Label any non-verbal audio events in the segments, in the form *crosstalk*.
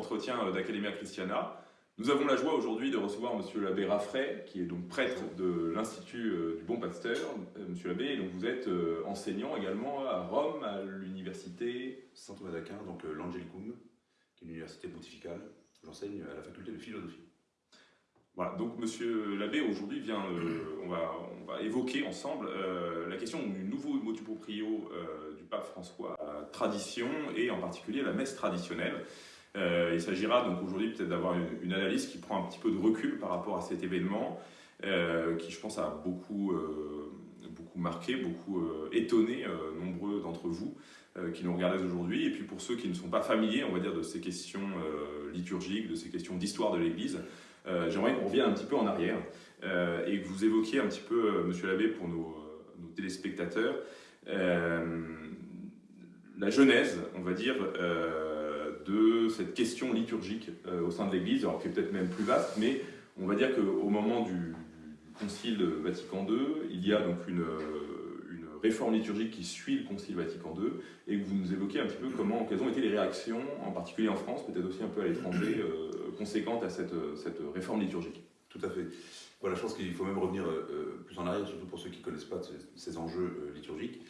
nouvel euh, euh, d'Academia Christiana. Nous avons la joie aujourd'hui de recevoir Monsieur l'abbé Raffray, qui est donc prêtre de l'Institut euh, du Bon Pasteur. Monsieur l'abbé, donc vous êtes enseignant également à Rome, à l'université Saint Thomas d'Aquin, donc l'Angelicum, qui est une université pontificale. J'enseigne à la faculté de philosophie. Voilà, donc Monsieur l'abbé, aujourd'hui, vient, on, va, on va évoquer ensemble la question du nouveau motu proprio du pape François tradition et en particulier la messe traditionnelle. Euh, il s'agira donc aujourd'hui peut-être d'avoir une, analyse qui prend un petit peu de recul par rapport à cet événement euh, qui je pense a beaucoup, euh, beaucoup marqué, beaucoup étonné nombreux d'entre vous qui nous regardez aujourd'hui. Et puis pour ceux qui ne sont pas familiers, on va dire, de ces questions liturgiques, de ces questions d'histoire de l'Église, j'aimerais qu'on revienne un petit peu en arrière et que vous évoquiez un petit peu, Monsieur l'abbé, pour nos, nos téléspectateurs, la genèse, on va dire, de cette question liturgique euh, au sein de l'Église, alors qui est peut-être même plus vaste, mais on va dire qu'au moment du, Concile Vatican II, il y a donc une, une, réforme liturgique qui suit le Concile Vatican II, et vous nous évoquez un petit peu comment, quelles ont été les réactions, en particulier en France, peut-être aussi un peu à l'étranger, euh, conséquentes à cette, cette, réforme liturgique. Tout à fait. Voilà, je pense qu'il faut même revenir plus en arrière, surtout pour ceux qui ne connaissent pas ces enjeux liturgiques.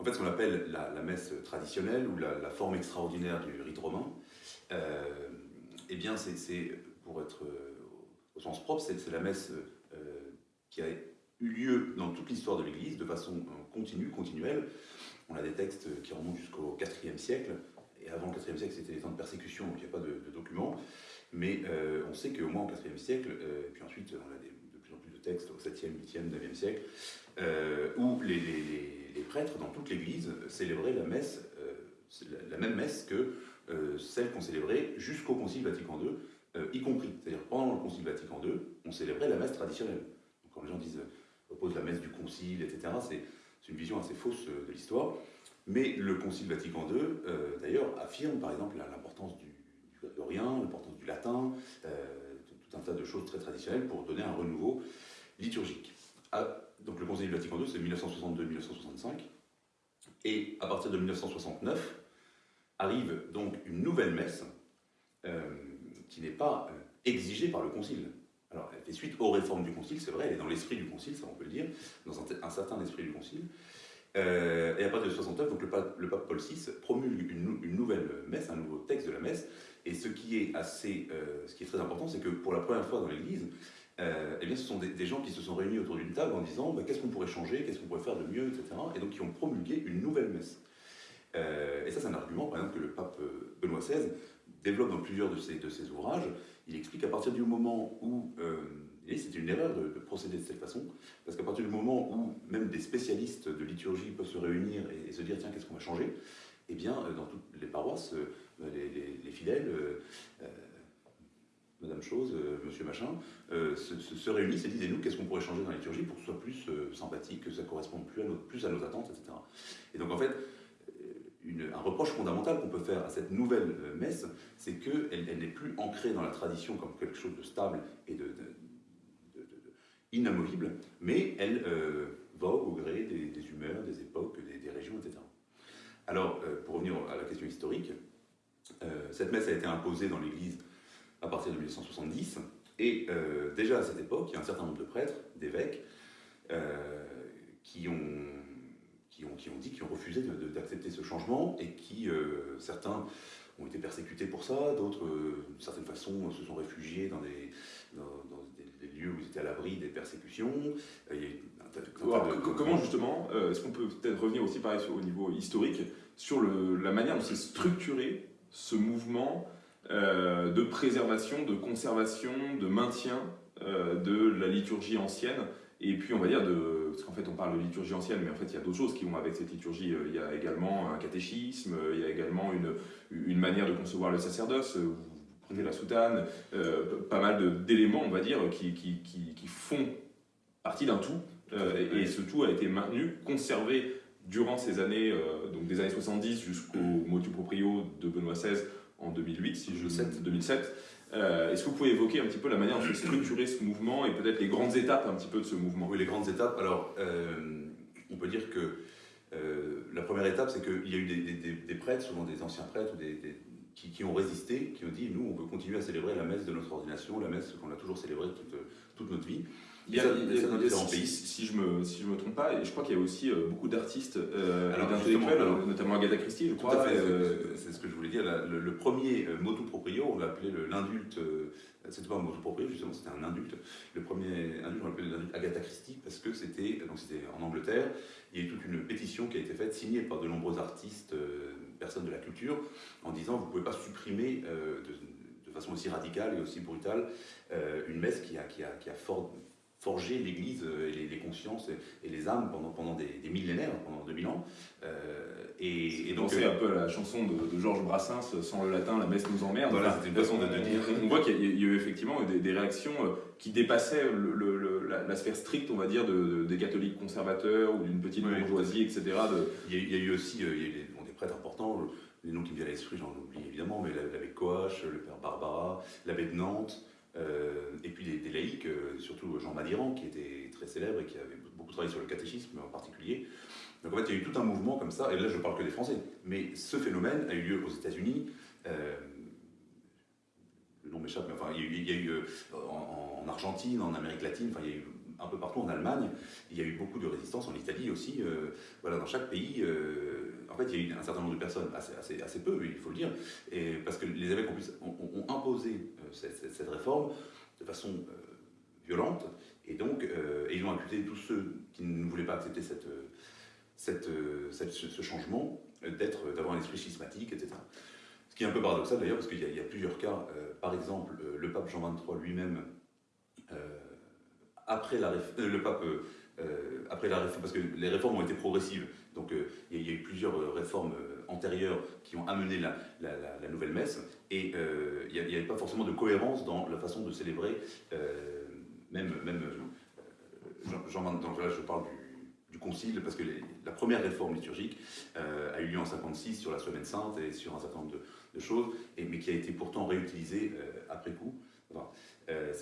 En fait, ce qu'on appelle la, messe traditionnelle ou la, forme extraordinaire du rite romain, euh, eh bien, c'est, pour être euh, au sens propre, c'est, la messe euh, qui a eu lieu dans toute l'histoire de l'Église de façon continue, continuelle. On a des textes qui remontent jusqu'au IVe siècle, et avant le IVe siècle, c'était les temps de persécution, donc il n'y a pas de, documents. Mais on sait qu'au moins au IVe siècle, et puis ensuite on a de plus en plus de textes au 7e, 8e, 9e siècle, où les les prêtres dans toute l'Église célébraient la messe, euh, la, même messe que euh, celle qu'on célébrait jusqu'au Concile Vatican II, euh, y compris. C'est-à-dire pendant le Concile Vatican II, on célébrait la messe traditionnelle. Donc, quand les gens disent oppose la messe du Concile, etc., c'est une vision assez fausse de l'histoire. Mais le Concile Vatican II, d'ailleurs, affirme par exemple l'importance du, du grégorien, l'importance du latin, tout un tas de choses très traditionnelles pour donner un renouveau liturgique. Donc le Conseil Vatican II, c'est 1962-1965. Et à partir de 1969, arrive donc une nouvelle messe euh, qui n'est pas euh, exigée par le Concile. Alors, elle fait suite aux réformes du Concile, c'est vrai, elle est dans l'esprit du Concile, ça on peut le dire, dans un, certain esprit du Concile. Euh, et à partir de 1969, donc le pape, le pape Paul VI promulgue une, une, nouvelle messe, un nouveau texte de la messe. Et ce qui est assez, ce qui est très important, c'est que pour la première fois dans l'Église, euh, eh bien, ce sont des, gens qui se sont réunis autour d'une table en disant bah, qu'est-ce qu'on pourrait changer, qu'est-ce qu'on pourrait faire de mieux, etc. Et donc qui ont promulgué une nouvelle messe. Euh, et ça, c'est un argument, par exemple, que le pape euh, Benoît XVI développe dans plusieurs de ses, ouvrages. Il explique qu'à partir du moment où, et c'est une erreur de, procéder de cette façon, parce qu'à partir du moment où même des spécialistes de liturgie peuvent se réunir et, se dire tiens, qu'est-ce qu'on va changer, eh bien, dans toutes les paroisses, les fidèles Madame Chose, euh, Monsieur Machin, euh, se, réunissent et disent, nous, qu'est-ce qu'on pourrait changer dans la liturgie pour que ce soit plus euh, sympathique, que ça corresponde plus à, plus à nos attentes, etc. Et donc en fait, un reproche fondamental qu'on peut faire à cette nouvelle messe, c'est qu'elle elle, n'est plus ancrée dans la tradition comme quelque chose de stable et de, inamovible, mais elle vogue au gré des, humeurs, des époques, des, régions, etc. Alors, pour revenir à la question historique, cette messe a été imposée dans l'Église à partir de 1970. Et euh, déjà à cette époque, il y a un certain nombre de prêtres, d'évêques, euh, qui, ont, qui, ont, qui ont dit, qui ont refusé d'accepter ce changement et qui, euh, certains ont été persécutés pour ça, d'autres, d'une certaine façon, se sont réfugiés dans des, dans, des, lieux où ils étaient à l'abri des persécutions. comment justement, est-ce qu'on peut peut-être revenir aussi pareil au niveau historique, sur le, la manière dont s'est structuré ce mouvement euh, de préservation, de conservation, de maintien euh, de la liturgie ancienne. Et puis on va dire, de, parce qu'en fait on parle de liturgie ancienne, mais en fait il y a d'autres choses qui vont avec cette liturgie. Euh, il y a également un catéchisme, il y a également une, une manière de concevoir le sacerdoce. Vous prenez la soutane, pas mal d'éléments, on va dire, qui, qui, qui, font partie d'un tout. et, ce tout a été maintenu, conservé durant ces années, donc des années 70 jusqu'au motu proprio de Benoît XVI, en 2008, si je 2007. 2007. Euh, Est-ce que vous pouvez évoquer un petit peu la manière dont se structurer ce mouvement et peut-être les grandes étapes un petit peu de ce mouvement? Oui, les grandes étapes. Alors, euh, on peut dire que euh, la première étape, c'est qu'il y a eu des, prêtres, souvent des anciens prêtres ou des, qui, ont résisté, qui ont dit nous, on veut continuer à célébrer la messe de notre ordination, la messe qu'on a toujours célébrée toute, toute notre vie. Il y a, si, je me, si je me trompe pas, et je crois qu'il y a aussi euh, beaucoup d'artistes euh, d'intellectuels, notamment Agatha Christie, je crois. Euh, c'est ce que je voulais dire. le, premier motu proprio, on l'appelait l'indulte, c'était pas un motu proprio, justement, c'était un indulte. Le premier indulte, on l'appelait l'indulte Agatha Christie, parce que c'était en Angleterre. Il y a eu toute une pétition qui a été faite, signée par de nombreux artistes, personnes de la culture, en disant vous ne pouvez pas supprimer de, de, façon aussi radicale et aussi brutale une messe qui a, qui a, qui a fort forger l'Église et les, consciences et, les âmes pendant, pendant des, millénaires, pendant 2000 ans. Euh, et, donc c'est un peu la chanson de, Georges Brassens, sans le latin, la messe nous emmerde. Voilà, c'était une façon de, dire. On voit qu'il y, a eu effectivement des, réactions euh, qui dépassaient le, la, sphère stricte, on va dire, des catholiques conservateurs ou d'une petite bourgeoisie, etc. Il, y a, eu aussi euh, il y a eu des, prêtres importants, les noms qui me viennent à l'esprit, j'en oublie évidemment, mais l'abbé Coache, le père Barbara, l'abbé de Nantes. Euh, et puis des, laïcs, euh, surtout Jean Madiran, qui était très célèbre et qui avait beaucoup travaillé sur le catéchisme en particulier. Donc en fait, il y a eu tout un mouvement comme ça, et là je ne parle que des Français. Mais ce phénomène a eu lieu aux États-Unis. Euh, le nom m'échappe, mais enfin, il y a eu, en, Argentine, en Amérique latine, enfin, il y a eu un peu partout en Allemagne. Il y a eu beaucoup de résistance en Italie aussi. voilà, dans chaque pays, en fait, il y a eu un certain nombre de personnes, assez, peu, il faut le dire, parce que les évêques ont, imposé cette, réforme de façon euh, violente. Et donc, euh, ils ont accusé tous ceux qui ne voulaient pas accepter cette, ce changement d'être, d'avoir un esprit schismatique, etc. Ce qui est un peu paradoxal d'ailleurs, parce qu'il y, a plusieurs cas. Euh, par exemple, le pape Jean XXIII lui-même, après la, le pape, après la réforme, parce que les réformes ont été progressives, donc il y, a eu plusieurs réformes antérieures qui ont amené la, nouvelle messe, et euh, il n'y avait pas forcément de cohérence dans la façon de célébrer, euh, même, euh, Jean, donc je parle du, concile, parce que la première réforme liturgique a eu lieu en 56 sur la Semaine Sainte et sur un certain nombre de, choses, mais qui a été pourtant réutilisée après coup.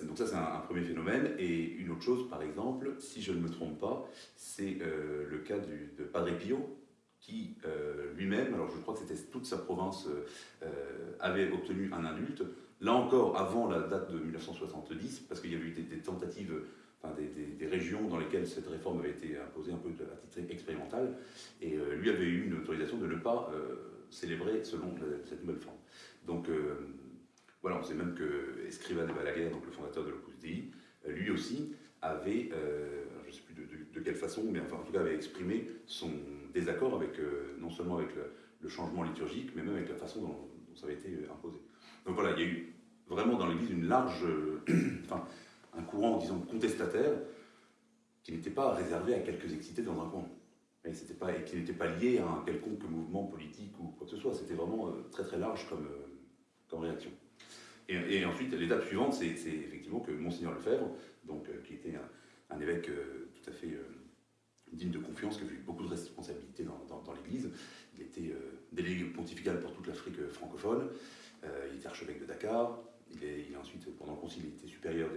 Donc ça c'est un, premier phénomène. Et une autre chose, par exemple, si je ne me trompe pas, c'est le cas de Padre Pio, qui euh, lui-même, alors je crois que c'était toute sa province, euh, euh, avait obtenu un indulte. Là encore, avant la date de 1970, parce qu'il y avait eu des, tentatives, des, régions dans lesquelles cette réforme avait été imposée un peu à titre expérimental, et lui avait eu une autorisation de ne pas célébrer selon cette nouvelle forme. Donc voilà, on sait même que Escrivá de Balaguer, donc le fondateur de l'Opus Dei, lui aussi avait, je ne sais plus de, quelle façon, mais en tout cas avait exprimé son désaccord avec, euh, non seulement avec le, changement liturgique, mais même avec la façon dont, ça avait été euh, imposé. Donc voilà, il y a eu vraiment dans l'Église une large, euh, *clears throat* enfin, un courant, disons, contestataire qui n'était pas réservé à quelques excités dans un coin. Et qui n'était pas lié à un quelconque mouvement politique ou quoi que ce soit. C'était vraiment très très large comme, comme réaction. Et, ensuite, l'étape suivante, c'est effectivement que Monseigneur Lefebvre, donc, qui était un, évêque tout à fait digne de confiance, qui a eu beaucoup de responsabilités dans, l'Église. Il était euh, délégué pontifical pour toute l'Afrique francophone. Euh, il était archevêque de Dakar. Il est, ensuite, pendant le concile, il était supérieur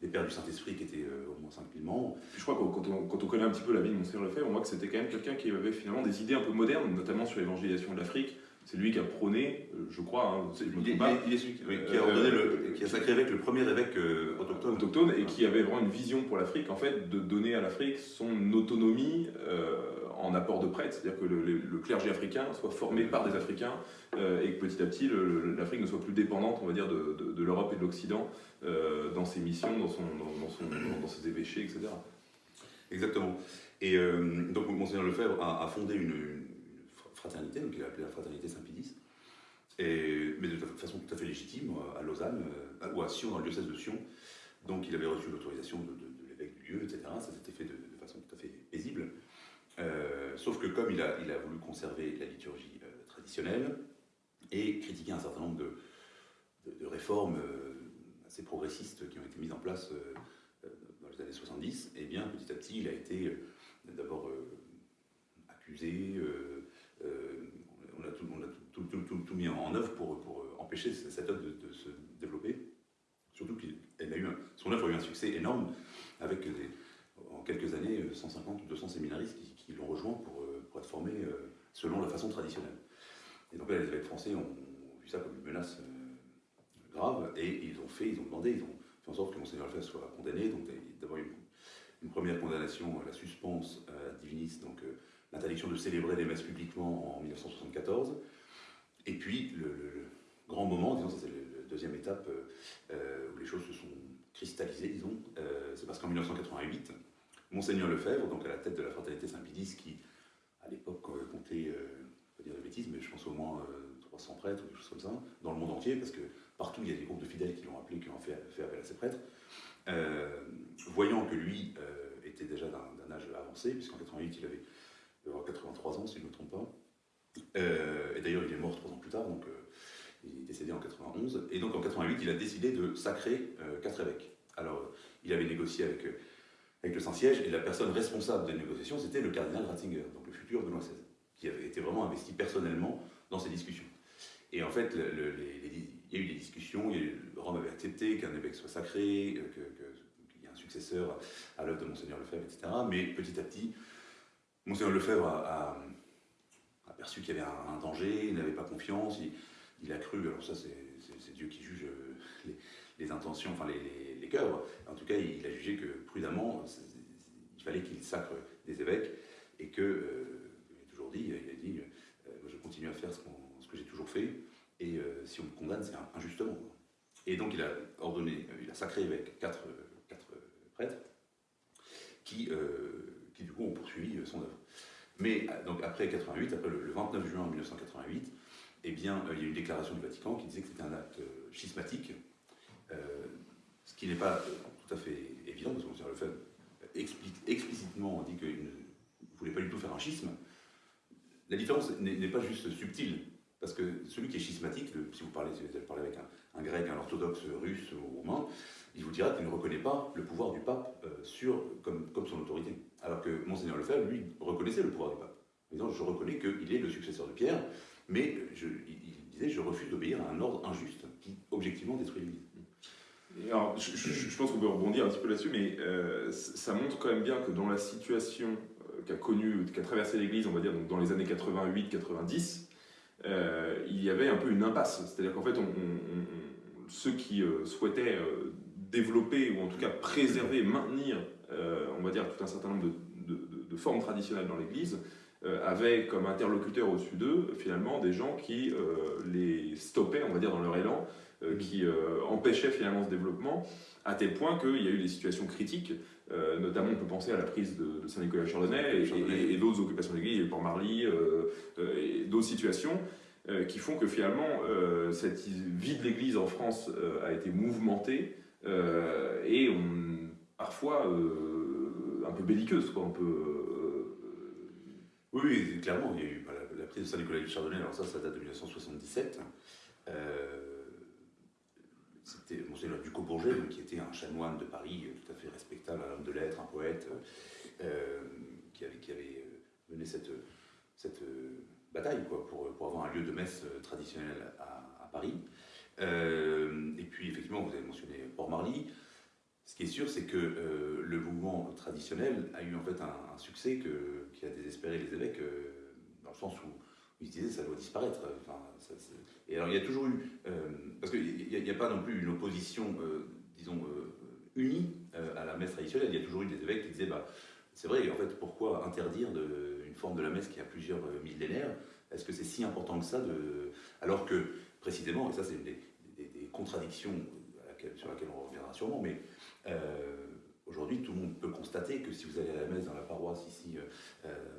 des, pères du Saint-Esprit, qui étaient euh, au moins 5000 membres. Je crois que quand on, quand on, connaît un petit peu la vie de Monseigneur Lefebvre, on voit que c'était quand même quelqu'un qui avait finalement des idées un peu modernes, notamment sur l'évangélisation de l'Afrique c'est lui qui a prôné, euh, je crois, hein, je il, est celui qui, a ordonné le, qui a sacré avec le premier évêque euh, autochtone. autochtone. et qui avait vraiment une vision pour l'Afrique, en fait, de donner à l'Afrique son autonomie euh, en apport de prêtres, c'est-à-dire que le, clergé africain soit formé par des Africains et que petit à petit l'Afrique ne soit plus dépendante, on va dire, de, de, l'Europe et de l'Occident dans ses missions, dans, son, dans, son, dans, ses évêchés, etc. Exactement. Et donc, Monseigneur Lefebvre a, a fondé une fraternité, donc il a appelé la fraternité Saint-Pédis, mais de façon tout à fait légitime, à Lausanne, euh, ou à Sion, dans le diocèse de Sion. Donc il avait reçu l'autorisation de, l'évêque du lieu, etc. Ça s'était fait de, façon tout à fait paisible. Euh, sauf que comme il a, voulu conserver la liturgie euh, traditionnelle et critiquer un certain nombre de, de réformes assez progressistes qui ont été mises en place dans les années 70, et eh bien petit à petit il a été d'abord accusé, euh, on a, tout, tout, mis en œuvre pour, pour empêcher cette œuvre de, se développer. Surtout qu'elle a eu son œuvre a eu un succès énorme avec en quelques années 150 ou 200 séminaristes qui, l'ont rejoint pour, euh, être formés euh, selon la façon traditionnelle. Et donc là, les évêques français ont vu ça comme une menace grave, et ils ont fait, ils ont demandé, ils ont fait en sorte que Monseigneur Lefebvre soit condamné, donc d'abord une, une, première condamnation à la suspense à divinis, donc l'interdiction de célébrer les messes publiquement en 1974, et puis le, grand moment, disons, c'est la deuxième étape où les choses se sont cristallisées, disons, c'est parce qu'en 1988, Monseigneur Lefebvre, donc à la tête de la fraternité Saint-Pédis, qui à l'époque comptait, euh, pas dire de bêtises, mais je pense au moins 300 euh, prêtres ou des choses comme ça, dans le monde entier, parce que partout il y a des groupes de fidèles qui l'ont appelé, qui ont fait, appel à ces prêtres, euh, voyant que lui était déjà d'un âge avancé, puisqu'en 88 il avait 83 ans, si je ne me trompe pas, et d'ailleurs il est mort trois ans plus tard, donc il est décédé en 91, et donc en 88 il a décidé de sacrer quatre évêques. Alors il avait négocié avec avec le Saint-Siège, et la personne responsable des négociations, c'était le cardinal Ratzinger, donc le futur Benoît XVI, qui avait été vraiment investi personnellement dans ces discussions. Et en fait, il y a eu des discussions, Rome avait accepté qu'un évêque soit sacré, euh, qu'il y ait un successeur à l'œuvre de Monseigneur Lefebvre, etc. Mais petit à petit, Monseigneur Lefebvre a, aperçu qu'il y avait un, danger, il n'avait pas confiance, il, a cru, alors ça c'est Dieu qui juge euh, les, intentions, enfin les cœurs. En tout cas, il a jugé que prudemment, il fallait qu'il sacre des évêques et que, euh, il a toujours dit, il a dit, euh, je continue à faire ce, que j'ai toujours fait et euh, si on me condamne, c'est injustement. Et donc il a ordonné, il a sacré avec quatre, quatre prêtres qui, qui du coup ont poursuivi son œuvre. Mais donc après 88, après le, 29 juin 1988, eh bien, il y a eu une déclaration du Vatican qui disait que c'était un acte schismatique ce qui n'est pas tout à fait évident, parce que le fait explicitement dit qu'il ne voulait pas du tout faire un schisme. La différence n'est pas juste subtile, parce que celui qui est schismatique, si vous parlez, si vous parlez avec un, grec, un orthodoxe russe ou roumain, il vous dira qu'il ne reconnaît pas le pouvoir du pape euh, sur, comme, son autorité. Alors que Monseigneur Lefebvre, lui, reconnaissait le pouvoir du pape. En disant, je reconnais qu'il est le successeur de Pierre, mais je, il, disait, je refuse d'obéir à un ordre injuste qui, objectivement, détruit l'Église. Alors, je, pense qu'on peut rebondir un petit peu là-dessus, mais euh, ça montre quand même bien que dans la situation euh, qu'a connue, qu'a traversé l'Église, on va dire, donc dans les années 88-90, euh, il y avait un peu une impasse. C'est-à-dire qu'en fait, ceux qui souhaitaient développer, ou en tout cas préserver, maintenir, on va dire, tout un certain nombre de, de formes traditionnelles dans l'Église, avaient comme interlocuteur au-dessus d'eux, finalement, des gens qui les stoppaient, on va dire, dans leur élan, euh, qui euh, empêchait finalement ce développement, à tel point qu'il y a eu des situations critiques, euh, notamment on peut penser à la prise de, Saint-Nicolas Chardonnay et, d'autres occupations d'église, le Port-Marly, et d'autres situations qui font que finalement cette vie de l'église en France a été mouvementée et on, parfois un peu belliqueuse, quoi, un peu... Oui, clairement, il y a eu bah, la, prise de Saint-Nicolas du Chardonnay, alors ça, ça date de 1977. C'était Monseigneur Ducos-Bourget, qui était un chanoine de Paris, euh, tout à fait respectable, un homme de lettres, un poète, euh, qui, avait, qui avait euh, mené cette, cette bataille quoi, pour, pour, avoir un lieu de messe traditionnel à, Paris. et puis, effectivement, vous avez mentionné Port-Marly. Ce qui est sûr, c'est que le mouvement traditionnel a eu en fait un, succès que, qui a désespéré les évêques, dans le sens où ils se disaient ça doit disparaître. Enfin, et alors il y a toujours eu, euh, parce qu'il n'y a, pas non plus une opposition, euh, disons, euh, unie à la messe traditionnelle, il y a toujours eu des évêques qui disaient, bah, c'est vrai, en fait, pourquoi interdire une forme de la messe qui a plusieurs millénaires? Est-ce que c'est si important que ça de... Alors que, précisément, et ça c'est une des, contradictions sur laquelle on reviendra sûrement, mais Aujourd'hui, tout le monde peut constater que si vous allez à la messe dans la paroisse ici,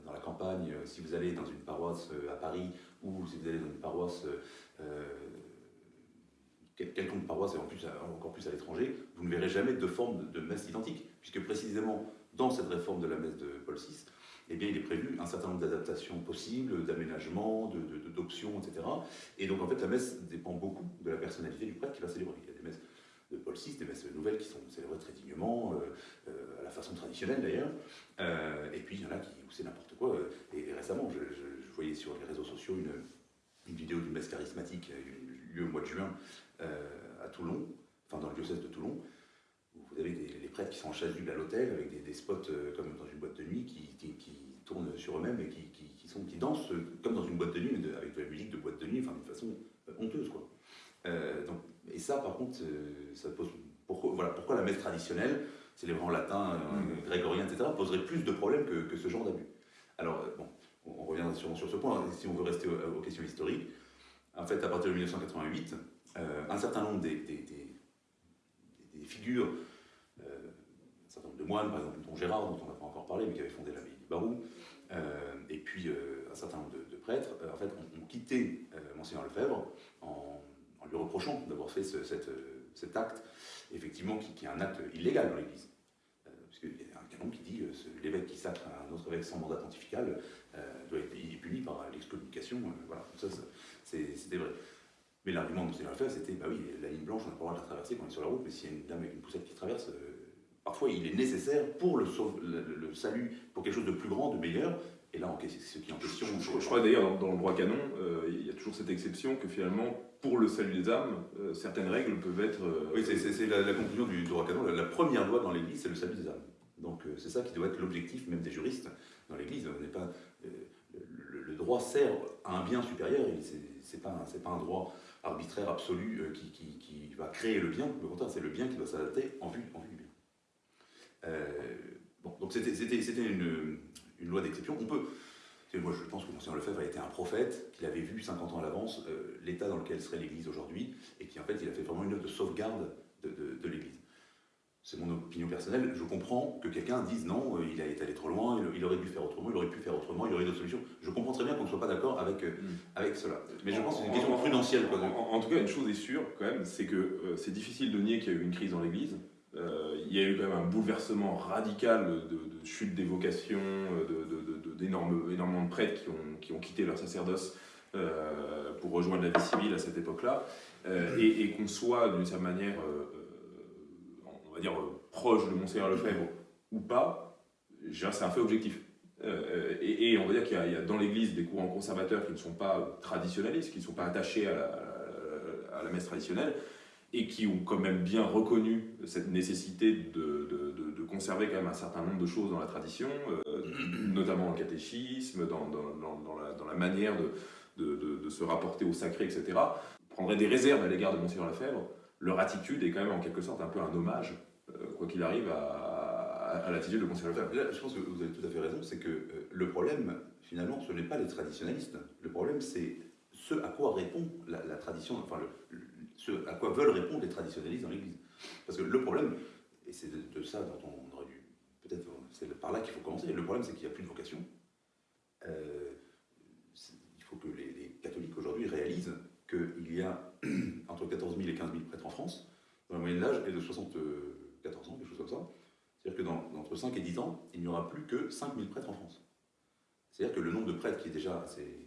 dans la campagne, si vous allez dans une paroisse à Paris, ou si vous allez dans une paroisse euh, quelconque paroisse et en plus, encore plus à l'étranger, vous ne verrez jamais de forme de, messe identique, puisque précisément dans cette réforme de la messe de Paul VI, eh bien, il est prévu un certain nombre d'adaptations possibles, d'aménagements, d'options, etc. Et donc en fait, la messe dépend beaucoup de la personnalité du prêtre qui va célébrer. Il y a des de Paul VI, des messes nouvelles qui sont célébrées très dignement, euh, euh, à la façon traditionnelle d'ailleurs, et puis il y en a qui, où c'est n'importe quoi. Et, récemment, je, voyais sur les réseaux sociaux une, une vidéo d'une messe charismatique eu lieu au mois de juin euh, à Toulon, enfin dans le diocèse de Toulon, où vous avez des, les prêtres qui sont en chasuble à l'hôtel avec des, spots euh, comme dans une boîte de nuit qui, qui, tournent sur eux-mêmes et qui, qui, qui dansent comme dans une boîte de nuit, mais avec de la musique de boîte de nuit, enfin d'une façon euh, quoi. ça, par contre, ça pose pourquoi, voilà, pourquoi la messe traditionnelle, célébrant latin, mm. grégorien, etc., poserait plus de problèmes que, que ce genre d'abus. Alors, bon, on revient sûrement sur ce point, si on veut rester aux, questions historiques. En fait, à partir de 1988, un certain nombre des, des, des, figures, un certain nombre de moines, par exemple, dont Gérard, dont on n'a pas encore parlé, mais qui avait fondé l'abbaye du Barou, et puis un certain nombre de, prêtres, en fait, ont, quitté Monseigneur Lefebvre en, en, lui reprochant d'avoir fait cet acte, effectivement, qui, est un acte illégal dans l'Église. Euh, Puisqu'il y a un canon qui dit que l'évêque qui sacre un autre évêque sans mandat pontifical euh, doit être puni par l'excommunication. Euh, voilà, ça, c'était vrai. Mais l'argument de M. Lefebvre, c'était, bah oui, la ligne blanche, on n'a pas le droit de la traverser quand on est sur la route, mais s'il y a une dame avec une poussette qui traverse, parfois il est nécessaire pour le, salut, pour quelque chose de plus grand, de meilleur, et là, ce qui est en question. Je, crois d'ailleurs, dans, le droit canon, il y a toujours cette exception que finalement, pour le salut des âmes, euh, certaines règles peuvent être... Euh, oui, c'est la, conclusion du droit canon. La, première loi dans l'Église, c'est le salut des âmes. Donc euh, c'est ça qui doit être l'objectif même des juristes dans l'Église. Pas, le, droit sert à un bien supérieur, c'est pas, pas un droit arbitraire absolu qui, qui, va créer le bien, au contraire, c'est le bien qui doit s'adapter en vue, en vue du bien. bon, donc c'était une, une loi d'exception. On peut, moi, je pense que Monseigneur Lefebvre a été un prophète, qu'il avait vu 50 ans à l'avance euh, l'état dans lequel serait l'Église aujourd'hui, et qui en fait, il a fait vraiment une œuvre de sauvegarde de, l'Église. C'est mon opinion personnelle. Je comprends que quelqu'un dise non, euh, il a été allé trop loin, il, aurait dû faire autrement, il aurait pu faire autrement, il y aurait d'autres solutions. Je comprends très bien qu'on ne soit pas d'accord avec, euh, mm. avec cela. Mais je pense que c'est une question prudentielle. En, tout cas, une chose est sûre, quand même, c'est que c'est difficile de nier qu'il y a eu une crise dans l'Église. Il y a eu quand même un bouleversement radical de, chute des vocations, d'énormes, de prêtres qui ont, qui ont quitté leur sacerdoce euh, pour rejoindre la vie civile à cette époque-là, euh, et, qu'on soit d'une certaine manière, euh, on va dire, proche de Monseigneur Lefebvre ou pas, c'est un fait objectif. Et, on va dire qu'il y, a dans l'Église des courants conservateurs qui ne sont pas traditionnalistes, qui ne sont pas attachés à la messe traditionnelle, et qui ont quand même bien reconnu cette nécessité de, de, de, conserver quand même un certain nombre de choses dans la tradition, euh, notamment le catéchisme, dans, dans, la, la, manière de, se rapporter au sacré, etc., prendraient des réserves à l'égard de Monseigneur Lefebvre. Leur attitude est quand même en quelque sorte un peu un hommage, euh, quoi qu'il arrive, à, à, l'attitude de Monseigneur Lefebvre. Là, je pense que vous avez tout à fait raison, c'est que euh, le problème, finalement, ce n'est pas les traditionalistes. Le problème, c'est ce à quoi répond la, tradition, enfin le ce à quoi veulent répondre les traditionnalistes dans l'Église. Parce que le problème, et c'est de, ça dont on aurait dû, peut-être c'est par là qu'il faut commencer, le problème c'est qu'il n'y a plus de vocation. Euh, il faut que les, catholiques aujourd'hui réalisent qu'il y a *clears throat* entre 14 000 et 15 000 prêtres en France, dont la moyenne d'âge est de 74 ans, quelque chose comme ça. C'est-à-dire que dans, entre 5 et 10 ans, il n'y aura plus que 5 000 prêtres en France. C'est-à-dire que le nombre de prêtres qui est déjà assez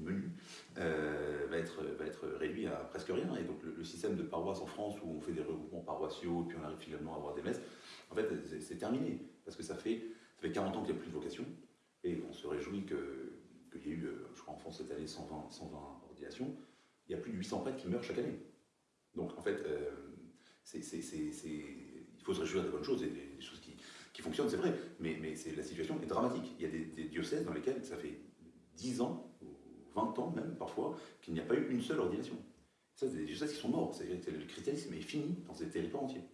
menu, euh, va, être, va être réduit à presque rien. Et donc le, système de paroisse en France où on fait des regroupements paroissiaux puis on arrive finalement à avoir des messes, en fait c'est terminé. Parce que ça fait, ça fait 40 ans qu'il n'y a plus de vocation et on se réjouit qu'il y ait eu, euh, je crois en France cette année, 120, 120 ordinations. Il y a plus de 800 prêtres qui meurent chaque année. Donc en fait, euh, il faut se réjouir des bonnes choses et des, choses qui, qui fonctionnent, c'est vrai, mais, mais la situation est dramatique. Il y a des, des diocèses dans lesquels ça fait 10 ans 20 ans même parfois, qu'il n'y a pas eu une seule ordination. Ça, c'est des diocèses qui sont morts. C'est le christianisme est fini dans ces territoires entiers.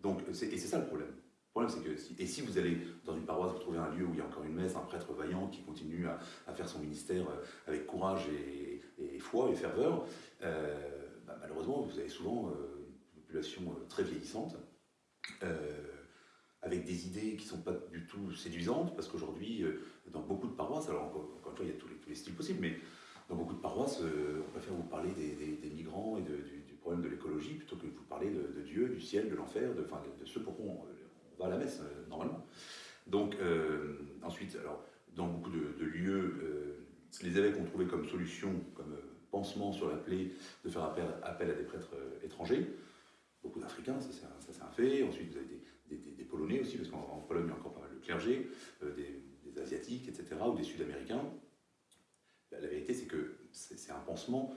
Donc, et c'est ça le problème. Problème, c'est que, et si vous allez dans une paroisse, vous trouvez un lieu où il y a encore une messe, un prêtre vaillant qui continue à, faire son ministère euh, avec courage et, foi et ferveur, euh, bah, malheureusement, vous avez souvent euh, une population très vieillissante, avec des idées qui ne sont pas du tout séduisantes, parce qu'aujourd'hui, dans beaucoup de paroisses, alors encore, une fois, il y a tous les, styles possibles, mais dans beaucoup de paroisses, euh, on préfère vous parler des, migrants et du, problème de l'écologie plutôt que de vous parler de, Dieu, du ciel, de l'enfer, de, enfin, de, ce pourquoi on, va à la messe euh, normalement. Donc, euh, ensuite, alors, dans beaucoup de, lieux, les évêques ont trouvé comme solution, comme pansement sur la plaie, de faire appel, à des prêtres étrangers. Beaucoup d'Africains, ça c'est un, fait. Ensuite, vous avez des, Polonais aussi, parce qu'en Pologne, il y a encore pas mal de clergé, des etc., ou des sud-américains. La, vérité, c'est que c'est un pansement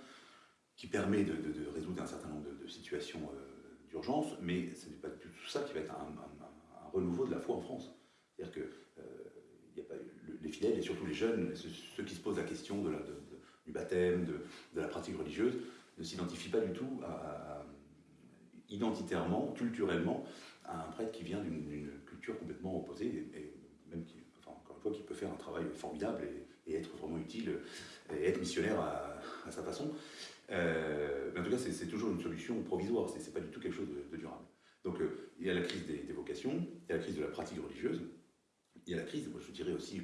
qui permet de, résoudre un certain nombre de, situations euh, d'urgence, mais ce n'est pas tout ça qui va être un, renouveau de la foi en France. C'est-à-dire que euh, a pas, les fidèles, et surtout les jeunes, ceux, qui se posent la question de la, du baptême, de, la pratique religieuse, ne s'identifie pas du tout identitairement, culturellement, à un prêtre qui vient d'une culture complètement opposée, et, qui peut faire un travail formidable et, être vraiment utile, et être missionnaire à, sa façon. Euh, mais en tout cas, c'est toujours une solution provisoire, c'est pas du tout quelque chose de, durable. Donc euh, il y a la crise des, vocations, il y a la crise de la pratique religieuse, il y a la crise, moi je dirais aussi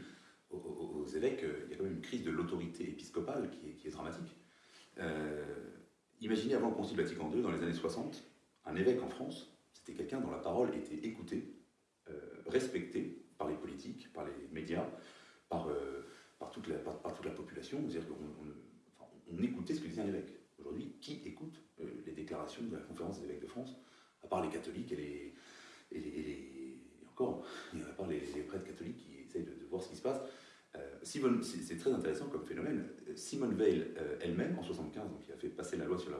aux, évêques, euh, il y a quand même une crise de l'autorité épiscopale qui est, qui est dramatique. imaginez avant le Concile Vatican II, dans les années 60, un évêque en France, c'était quelqu'un dont la parole était écoutée, respectée par les politiques, par les médias, par, par, toute, la, population. On écoutait ce que disait un évêque. Aujourd'hui, qui écoute euh, les déclarations de la conférence des évêques de France, à part les catholiques et les, et encore, à part les, prêtres catholiques qui essayent de, voir ce qui se passe. Euh, c'est très intéressant comme phénomène. Simone Veil euh, elle-même, en 75, donc qui a fait passer la loi sur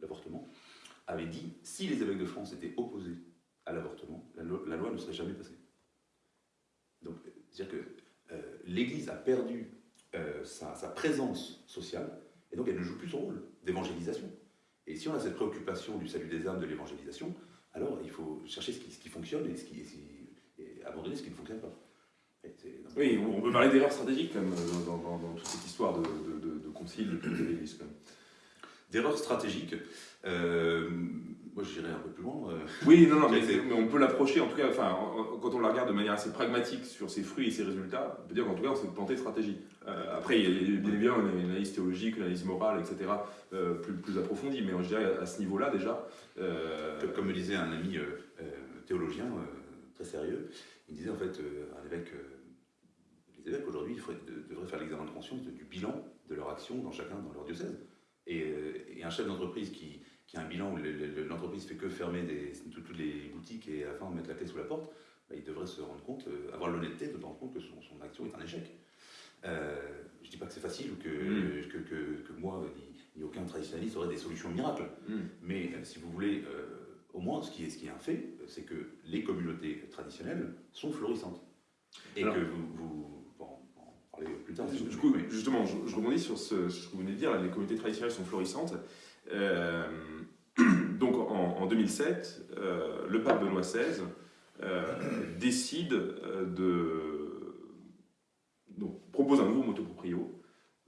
l'avortement, avait dit si les évêques de France étaient opposés à l'avortement, la, la, loi ne serait jamais passée. Donc, c'est-à-dire que l'Église a perdu sa, sa, présence sociale et donc elle ne joue plus son rôle d'évangélisation. Et si on a cette préoccupation du salut des âmes, de l'évangélisation, alors il faut chercher ce qui, fonctionne et, abandonner ce qui ne fonctionne pas. oui, on peut parler d'erreurs stratégiques dans, dans, toute cette histoire de, de, de, concile de l'Église. D'erreurs stratégiques. Euh, moi, je dirais un peu plus loin. Euh. Oui, non, non, mais, on peut l'approcher, en tout cas, enfin, quand on la regarde de manière assez pragmatique sur ses fruits et ses résultats, on peut dire qu'en tout cas, on s'est planté de stratégie. Euh, après, il y a bien évidemment une analyse théologique, une analyse morale, etc., plus, plus approfondie, mais je dirais à ce niveau-là, déjà. Comme me disait un ami théologien très sérieux, il disait en fait, un évêque, les évêques aujourd'hui devraient faire l'examen de conscience du bilan de leur action dans chacun, dans leur diocèse. Et, et un chef d'entreprise qui qui a un bilan où l'entreprise fait que fermer des, toutes les boutiques et à la fin mettre la clé sous la porte, bah, il devrait se rendre compte, euh, avoir l'honnêteté de se rendre compte que son, action est un échec. Euh, je ne dis pas que c'est facile ou que, mm. que, que, moi ni, aucun traditionnaliste aurait des solutions miracles. Mm. Mais euh, si vous voulez, au moins ce qui, est, ce qui est un fait, c'est que les communautés traditionnelles sont florissantes. Et que vous, parler plus tard. Du coup, justement, je, rebondis sur ce, ce, que vous venez de dire, les communautés traditionnelles sont florissantes. Euh, *clears throat* donc en, 2007, euh, le pape Benoît XVI euh, décide de donc, propose un nouveau motoproprio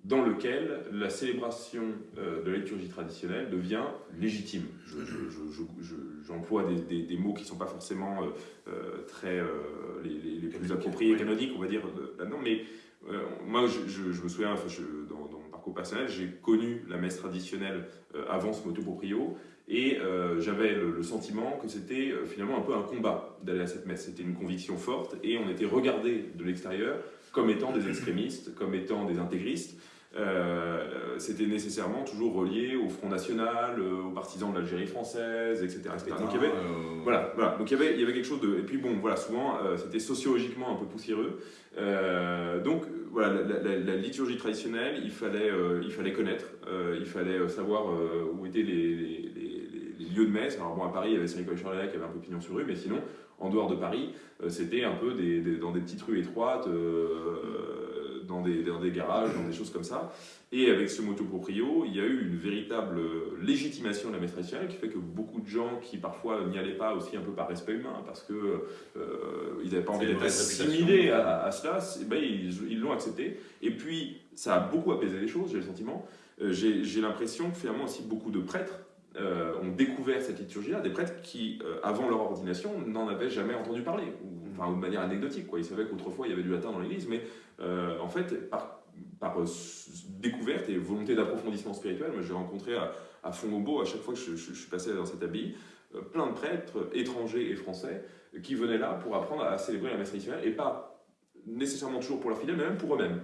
dans lequel la célébration de la liturgie traditionnelle devient légitime. J'emploie des, des, mots qui ne sont pas forcément très les, plus appropriés, canoniques, on va dire, là-dedans, mais moi, je, me souviens, dans, mon parcours personnel, j'ai connu la messe traditionnelle avant ce motoproprio, et euh, j'avais le, sentiment que c'était euh, finalement un peu un combat d'aller à cette messe. C'était une conviction forte et on était regardé de l'extérieur comme étant des extrémistes, comme étant des intégristes. Euh, c'était nécessairement toujours relié au Front National, aux partisans de l'Algérie française, etc. Donc il y avait, voilà, voilà, donc il y avait, il y avait quelque chose de... Et puis bon, voilà, souvent c'était sociologiquement un peu poussiéreux. donc voilà, la, liturgie traditionnelle, il fallait, il fallait connaître, il fallait savoir où étaient les lieux de messe. Alors bon, à Paris, il y avait Saint-Nicolas Charlet qui avait un peu pignon sur rue, mais sinon, en dehors de Paris, euh, c'était un peu des, dans des petites rues étroites, euh, dans, des, dans, des, garages, dans des choses comme ça. Et avec ce motoproprio, il y a eu une véritable légitimation de la messe traditionnelle qui fait que beaucoup de gens qui parfois n'y allaient pas aussi un peu par respect humain, parce qu'ils euh, n'avaient pas envie d'être assimilés à, cela, ben, ils l'ont accepté. Et puis, ça a beaucoup apaisé les choses, j'ai le sentiment. J'ai l'impression que finalement aussi beaucoup de prêtres euh, ont découvert cette liturgie-là, des prêtres qui, euh, avant leur ordination, n'en avaient jamais entendu parler, enfin, de manière anecdotique. Quoi. Ils savaient qu'autrefois il y avait du latin dans l'église, mais euh, en fait, par, par découverte et volonté d'approfondissement spirituel, j'ai rencontré à, à Font-Aubeau, à chaque fois que je, suis passé dans cette abbaye, plein de prêtres étrangers et français qui venaient là pour apprendre à célébrer la messe traditionnelle, et pas nécessairement toujours pour leurs fidèles, mais même pour eux-mêmes,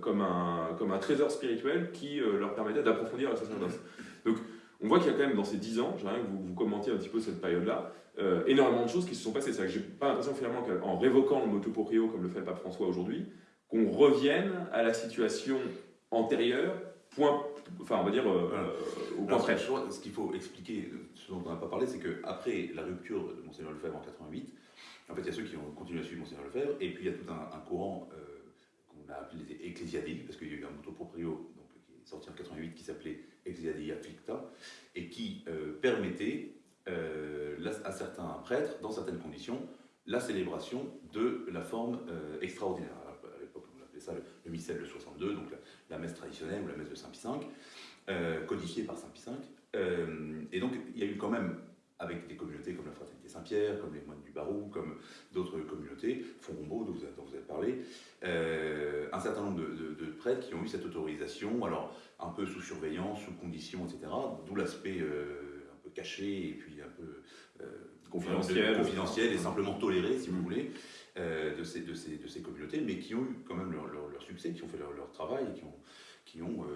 comme, un, comme un trésor spirituel qui leur permettait d'approfondir la sacerdoce. Donc, on voit qu'il y a quand même dans ces 10 ans, j'aimerais que vous commentiez un petit peu cette période-là, euh, énormément de choses qui se sont passées. C'est-à-dire que j'ai pas l'impression finalement qu'en révoquant le motoproprio comme le fait le pape François aujourd'hui, qu'on revienne à la situation antérieure, point, enfin on va dire euh, euh, au point près. Ce qu'il faut expliquer, ce dont on n'a pas parlé, c'est qu'après la rupture de Monseigneur Lefebvre en 88, en fait il y a ceux qui ont continué à suivre Monseigneur Lefebvre, et puis il y a tout un, courant qu'on a appelé les ecclésiadiques, parce qu'il y a eu un motoproprio donc, qui est sorti en 88 qui s'appelait Ecclesiae Afflicta, et qui permettait à certains prêtres, dans certaines conditions, la célébration de la forme extraordinaire. à l'époque, on appelait ça le, missel de 62, donc la, messe traditionnelle ou la messe de Saint Pie V, codifiée par Saint Pie V. et donc, il y a eu quand même avec des communautés comme la Fraternité Saint-Pierre, comme les moines du Barou, comme d'autres communautés, Fonrombault, dont, dont vous avez parlé, euh, un certain nombre de, prêtres qui ont eu cette autorisation, alors un peu sous surveillance, sous conditions, etc., d'où l'aspect euh, un peu caché et puis un peu euh, confidentiel, et simplement toléré, si vous voulez, de, ces, de, ces, de, ces, communautés, mais qui ont eu quand même leur, leur, succès, qui ont fait leur, leur, travail et qui ont, qui ont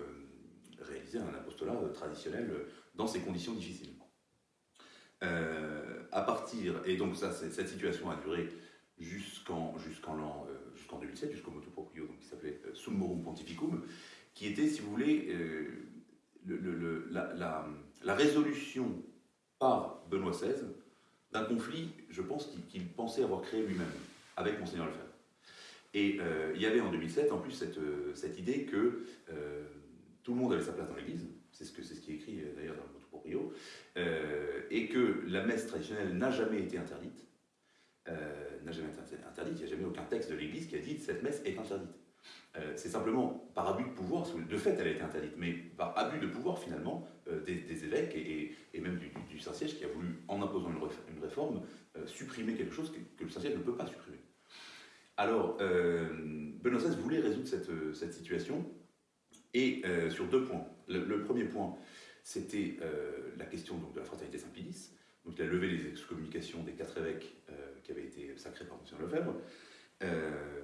réalisé un apostolat traditionnel dans ces conditions difficiles. Euh, à partir, et donc ça, cette situation a duré jusqu'en euh, jusqu'en 2007, jusqu'au motu proprio, donc qui s'appelait euh, Summorum Pontificum, qui était, si vous voulez, le, la, la, la, résolution par Benoît XVI d'un conflit, je pense, qu'il pensait avoir créé lui-même avec Monseigneur Lefebvre. Et il y avait en 2007, en plus, cette, cette idée que tout le monde avait sa place dans l'Église, c'est ce, que, ce qui est écrit d'ailleurs dans le motu proprio, euh, et que la messe traditionnelle n'a jamais été interdite, euh, n'a jamais été interdite, il n'y a jamais aucun texte de l'Église qui a dit cette messe est interdite. Euh, c'est simplement par abus de pouvoir, de fait elle a été interdite, mais par abus de pouvoir finalement des, évêques et, même du, Saint-Siège qui a voulu, en imposant une, réforme, supprimer quelque chose que, le Saint-Siège ne peut pas supprimer. Alors, Benoît XVI voulait résoudre cette, situation, et sur deux points. le premier point, c'était euh, la question donc, de la fraternité Saint-Pédis. Donc il a levé les excommunications des quatre évêques euh, qui avaient été sacrés par M. Lefebvre. Euh,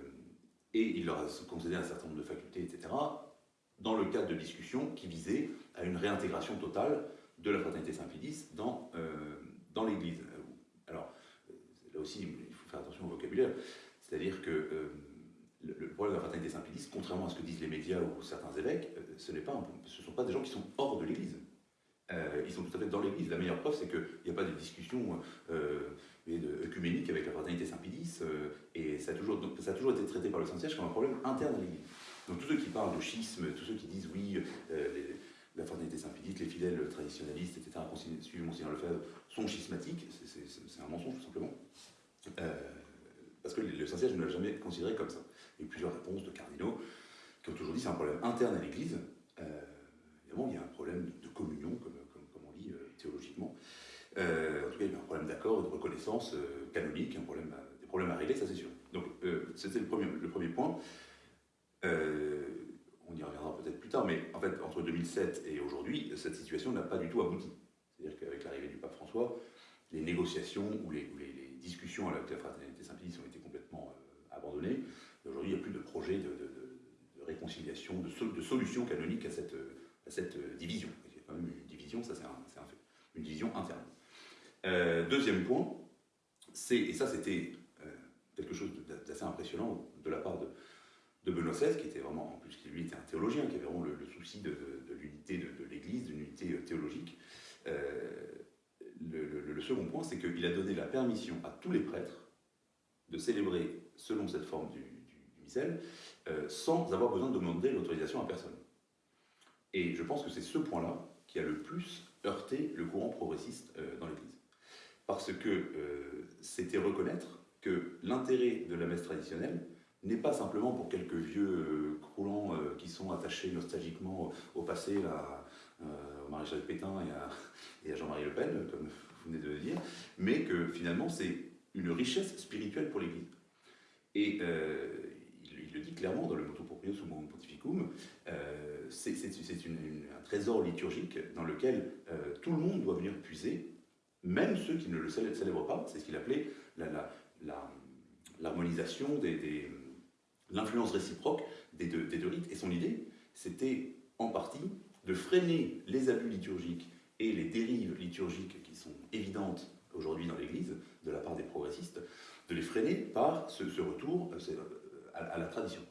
et il leur a concédé un certain nombre de facultés, etc., dans le cadre de discussions qui visaient à une réintégration totale de la fraternité Saint-Pédis dans, dans l'Église. Alors, là aussi, il faut faire attention au vocabulaire. C'est-à-dire que le, problème de la fraternité Saint-Pédis, contrairement à ce que disent les médias ou certains évêques, ce ne sont pas des gens qui sont hors de l'Église. Euh, ils sont tout à fait dans l'Église. La meilleure preuve, c'est qu'il n'y a pas de discussion euh, œcuménique avec la fraternité Saint-Pédis, euh, et ça a, toujours, été traité par le Saint-Siège comme un problème interne à l'Église. Donc tous ceux qui parlent de schisme, tous ceux qui disent oui, la fraternité Saint-Pédis, les fidèles traditionnalistes, etc., suivant Monseigneur Lefebvre, sont schismatiques, c'est un mensonge tout simplement. parce que le Saint-Siège ne l'a jamais considéré comme ça. Il y a eu plusieurs réponses de cardinaux qui ont toujours dit c'est un problème interne à l'Église. évidemment, il y a un problème de communion, comme théologiquement. Euh, en tout cas, il y a un problème d'accord de reconnaissance euh, canonique, des problèmes à régler, ça c'est sûr. Donc, euh, c'était le premier, point. on y reviendra peut-être plus tard, mais en fait, entre 2007 et aujourd'hui, cette situation n'a pas du tout abouti. C'est-à-dire qu'avec l'arrivée du pape François, les négociations ou les, les, discussions avec la fraternité Saint-Pédis ont été complètement abandonnées. Aujourd'hui, il n'y a plus de projet de, réconciliation, de, de, solution canonique à cette, à division. Il y a quand même une division, ça c'est un, fait une division interne. Euh, deuxième point, c'est, et ça c'était euh, quelque chose d'assez impressionnant de la part de, de, Benoît XVI, qui était vraiment, en plus qui lui était un théologien, qui avait vraiment le, souci de, l'unité de, l'Église, d'une unité euh, théologique. Le, second point, c'est qu'il a donné la permission à tous les prêtres de célébrer selon cette forme du, missel, sans avoir besoin de demander l'autorisation à personne. Et je pense que c'est ce point-là qui a le plus heurté le courant progressiste dans l'Église. Parce que euh, c'était reconnaître que l'intérêt de la messe traditionnelle n'est pas simplement pour quelques vieux euh, croulants qui sont attachés nostalgiquement au, passé, là, au maréchal Pétain et à, Jean-Marie Le Pen, comme vous venez de le dire, mais que finalement c'est une richesse spirituelle pour l'Église. Et il, le dit clairement dans le Motu Proprio Summum Pontificum, c'est un trésor liturgique dans lequel euh, tout le monde doit venir puiser, même ceux qui ne le célèbrent pas. C'est ce qu'il appelait l'harmonisation, l'influence réciproque des deux, rites. Et son idée, c'était en partie de freiner les abus liturgiques et les dérives liturgiques qui sont évidentes aujourd'hui dans l'Église, de la part des progressistes, de les freiner par ce, retour euh, à la tradition.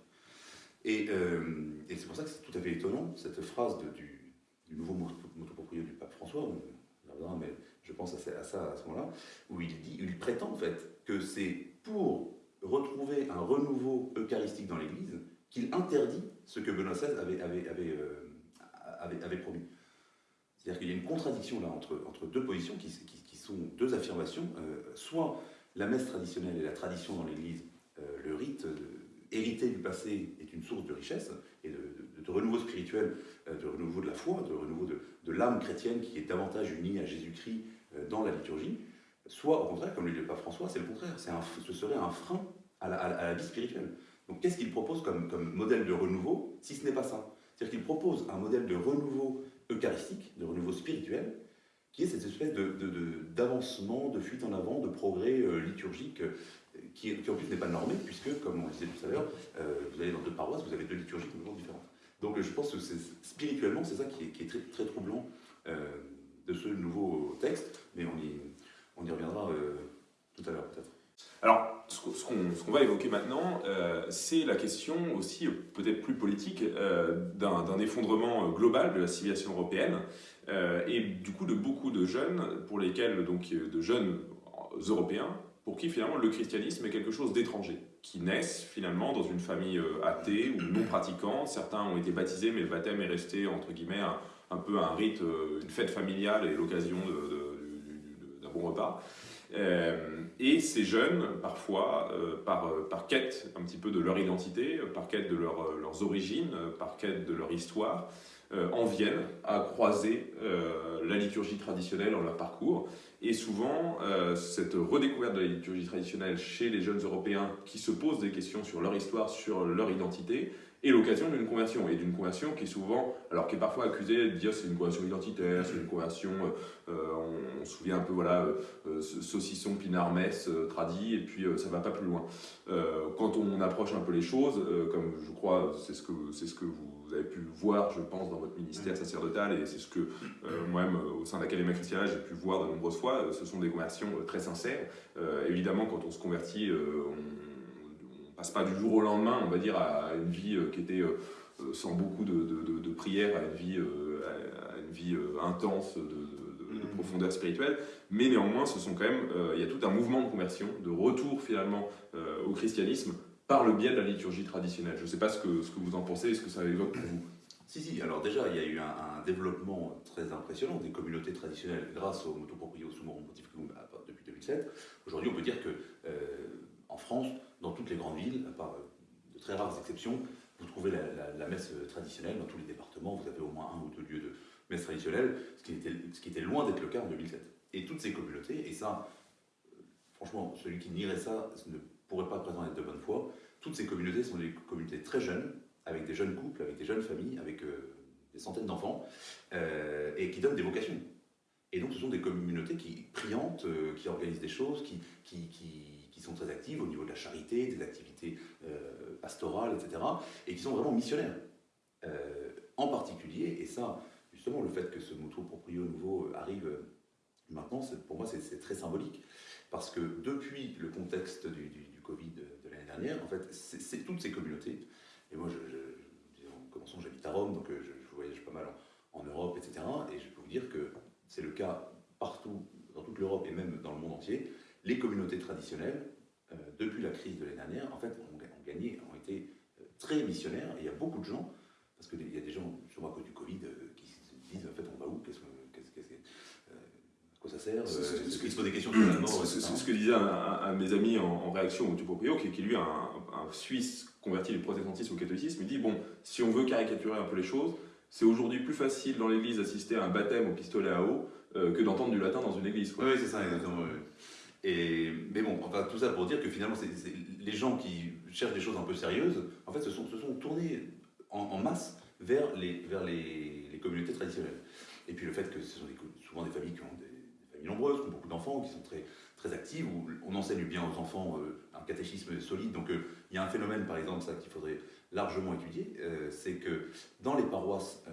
Euh, et, c'est pour ça que c'est tout à fait étonnant, cette phrase du, nouveau motopropriétaire du pape François, mais je pense à ça à, ce moment-là, où il, prétend en fait que c'est pour retrouver un renouveau eucharistique dans l'Église qu'il interdit ce que Benoît XVI euh, avait, promis. C'est-à-dire qu'il y a une contradiction là entre, deux positions qui, qui, sont deux affirmations. soit la messe traditionnelle et la tradition dans l'Église, le rite hérité du passé est une source de richesse et de, renouveau spirituel, de renouveau de la foi, de renouveau de, de l'âme chrétienne qui est davantage unie à Jésus-Christ dans la liturgie, soit au contraire, comme le dit le pape François, c'est le contraire, un, ce serait un frein à la, vie spirituelle. Donc qu'est-ce qu'il propose comme, modèle de renouveau, si ce n'est pas ça? C'est-à-dire qu'il propose un modèle de renouveau eucharistique, de renouveau spirituel, qui est cette espèce d'avancement, de, de, fuite en avant, de progrès euh, liturgique, euh, qui, en plus n'est pas normé, puisque, comme on le disait tout à l'heure, euh, vous allez dans deux paroisses, vous avez deux liturgies complètement différentes. Donc je pense que spirituellement, c'est ça qui est, très, troublant de ce nouveau texte, mais on y, reviendra tout à l'heure peut-être. Alors, ce qu'on va évoquer maintenant, euh, c'est la question aussi peut-être plus politique euh, d'un effondrement global de la civilisation européenne euh, et du coup de beaucoup de jeunes, pour lesquels, donc de jeunes européens, pour qui finalement le christianisme est quelque chose d'étranger, qui naissent finalement dans une famille athée ou non pratiquante. Certains ont été baptisés, mais le baptême est resté entre guillemets un, peu un rite, une fête familiale et l'occasion d'un bon repas. Euh, et ces jeunes, parfois, euh, par, euh, par, quête un petit peu de leur identité, par quête de leur, leurs origines, par quête de leur histoire, en viennent à croiser la liturgie traditionnelle en leur parcours. Et souvent, cette redécouverte de la liturgie traditionnelle chez les jeunes Européens qui se posent des questions sur leur histoire, sur leur identité, et l'occasion d'une conversion, et d'une conversion qui est souvent, alors qui est parfois accusée de dire c'est une conversion identitaire, c'est une conversion, euh, euh, on, se souvient un peu, voilà, euh, saucisson, pinard, messe, tradit, et puis ça va pas plus loin. quand on approche un peu les choses, comme je crois, c'est ce, que, ce que vous avez pu voir, je pense, dans votre ministère sacerdotal, et c'est ce que moi-même, au sein de l'Académie chrétienne, j'ai pu voir de nombreuses fois, ce sont des conversions très sincères. évidemment, quand on se convertit, on passe pas du jour au lendemain, on va dire, à une vie euh, qui était euh, euh, sans beaucoup de, de, prières, à une vie, à une vie intense de, mmh. profondeur spirituelle, mais néanmoins, ce sont quand même, il y a tout un mouvement de conversion, de retour finalement au christianisme par le biais de la liturgie traditionnelle. Je ne sais pas ce que, ce que vous en pensez, ce que ça évoque pour vous? Si, si, alors déjà, il y a eu un, développement très impressionnant des communautés traditionnelles grâce au Motoproprios Sumorum Pontificum depuis 2007. Aujourd'hui, on peut dire que en France, dans toutes les grandes villes, à part euh, de très rares exceptions, vous trouvez la, messe traditionnelle dans tous les départements, vous avez au moins un ou deux lieux de messe traditionnelle, ce qui était, loin d'être le cas en 2007. Et toutes ces communautés, et ça, euh, franchement, celui qui nierait ça ne pourrait pas présenter de bonne foi, toutes ces communautés sont des communautés très jeunes, avec des jeunes couples, avec des jeunes familles, avec euh, des centaines d'enfants, et qui donnent des vocations. Et donc ce sont des communautés qui priantes, qui organisent des choses, qui sont très actives au niveau de la charité, des activités euh, pastorales, etc., et qui sont vraiment missionnaires. Euh, en particulier, et ça, justement, le fait que ce moto proprio nouveau arrive maintenant, pour moi, c'est très symbolique, parce que depuis le contexte du, Covid de, l'année dernière, en fait, c'est toutes ces communautés, et moi, je, commençant, j'habite à Rome, donc euh, je, voyage pas mal en Europe, etc., et je peux vous dire que c'est le cas partout, dans toute l'Europe et même dans le monde entier, les communautés traditionnelles, euh, depuis la crise de l'année dernière, en fait, ont, gagné, ont été euh, très missionnaires. Et il y a beaucoup de gens, parce qu'il y a des gens, sûrement à cause du Covid, euh, qui se disent en fait, on va où? Qu'est-ce que, à quoi ça sert Est-ce qu'ils se posent des questions C'est ce que disait un, de mes amis en, réaction au Tupoprio, qui, qui lui, un, un Suisse converti du protestantisme au catholicisme, il dit bon, si on veut caricaturer un peu les choses, c'est aujourd'hui plus facile dans l'église d'assister à un baptême au pistolet à eau que d'entendre du latin dans une église. Oui, c'est ça, exactement. Mais bon, enfin, tout ça pour dire que finalement, les gens qui cherchent des choses un peu sérieuses, en fait, se sont, tournés en, masse vers, les, vers les, communautés traditionnelles. Et puis le fait que ce sont souvent des familles qui ont des, familles nombreuses, qui ont beaucoup d'enfants, qui sont très, très actives, où on enseigne bien aux enfants euh, un catéchisme solide. Donc euh, il y a un phénomène, par exemple, ça qu'il faudrait largement étudier, euh, c'est que dans les paroisses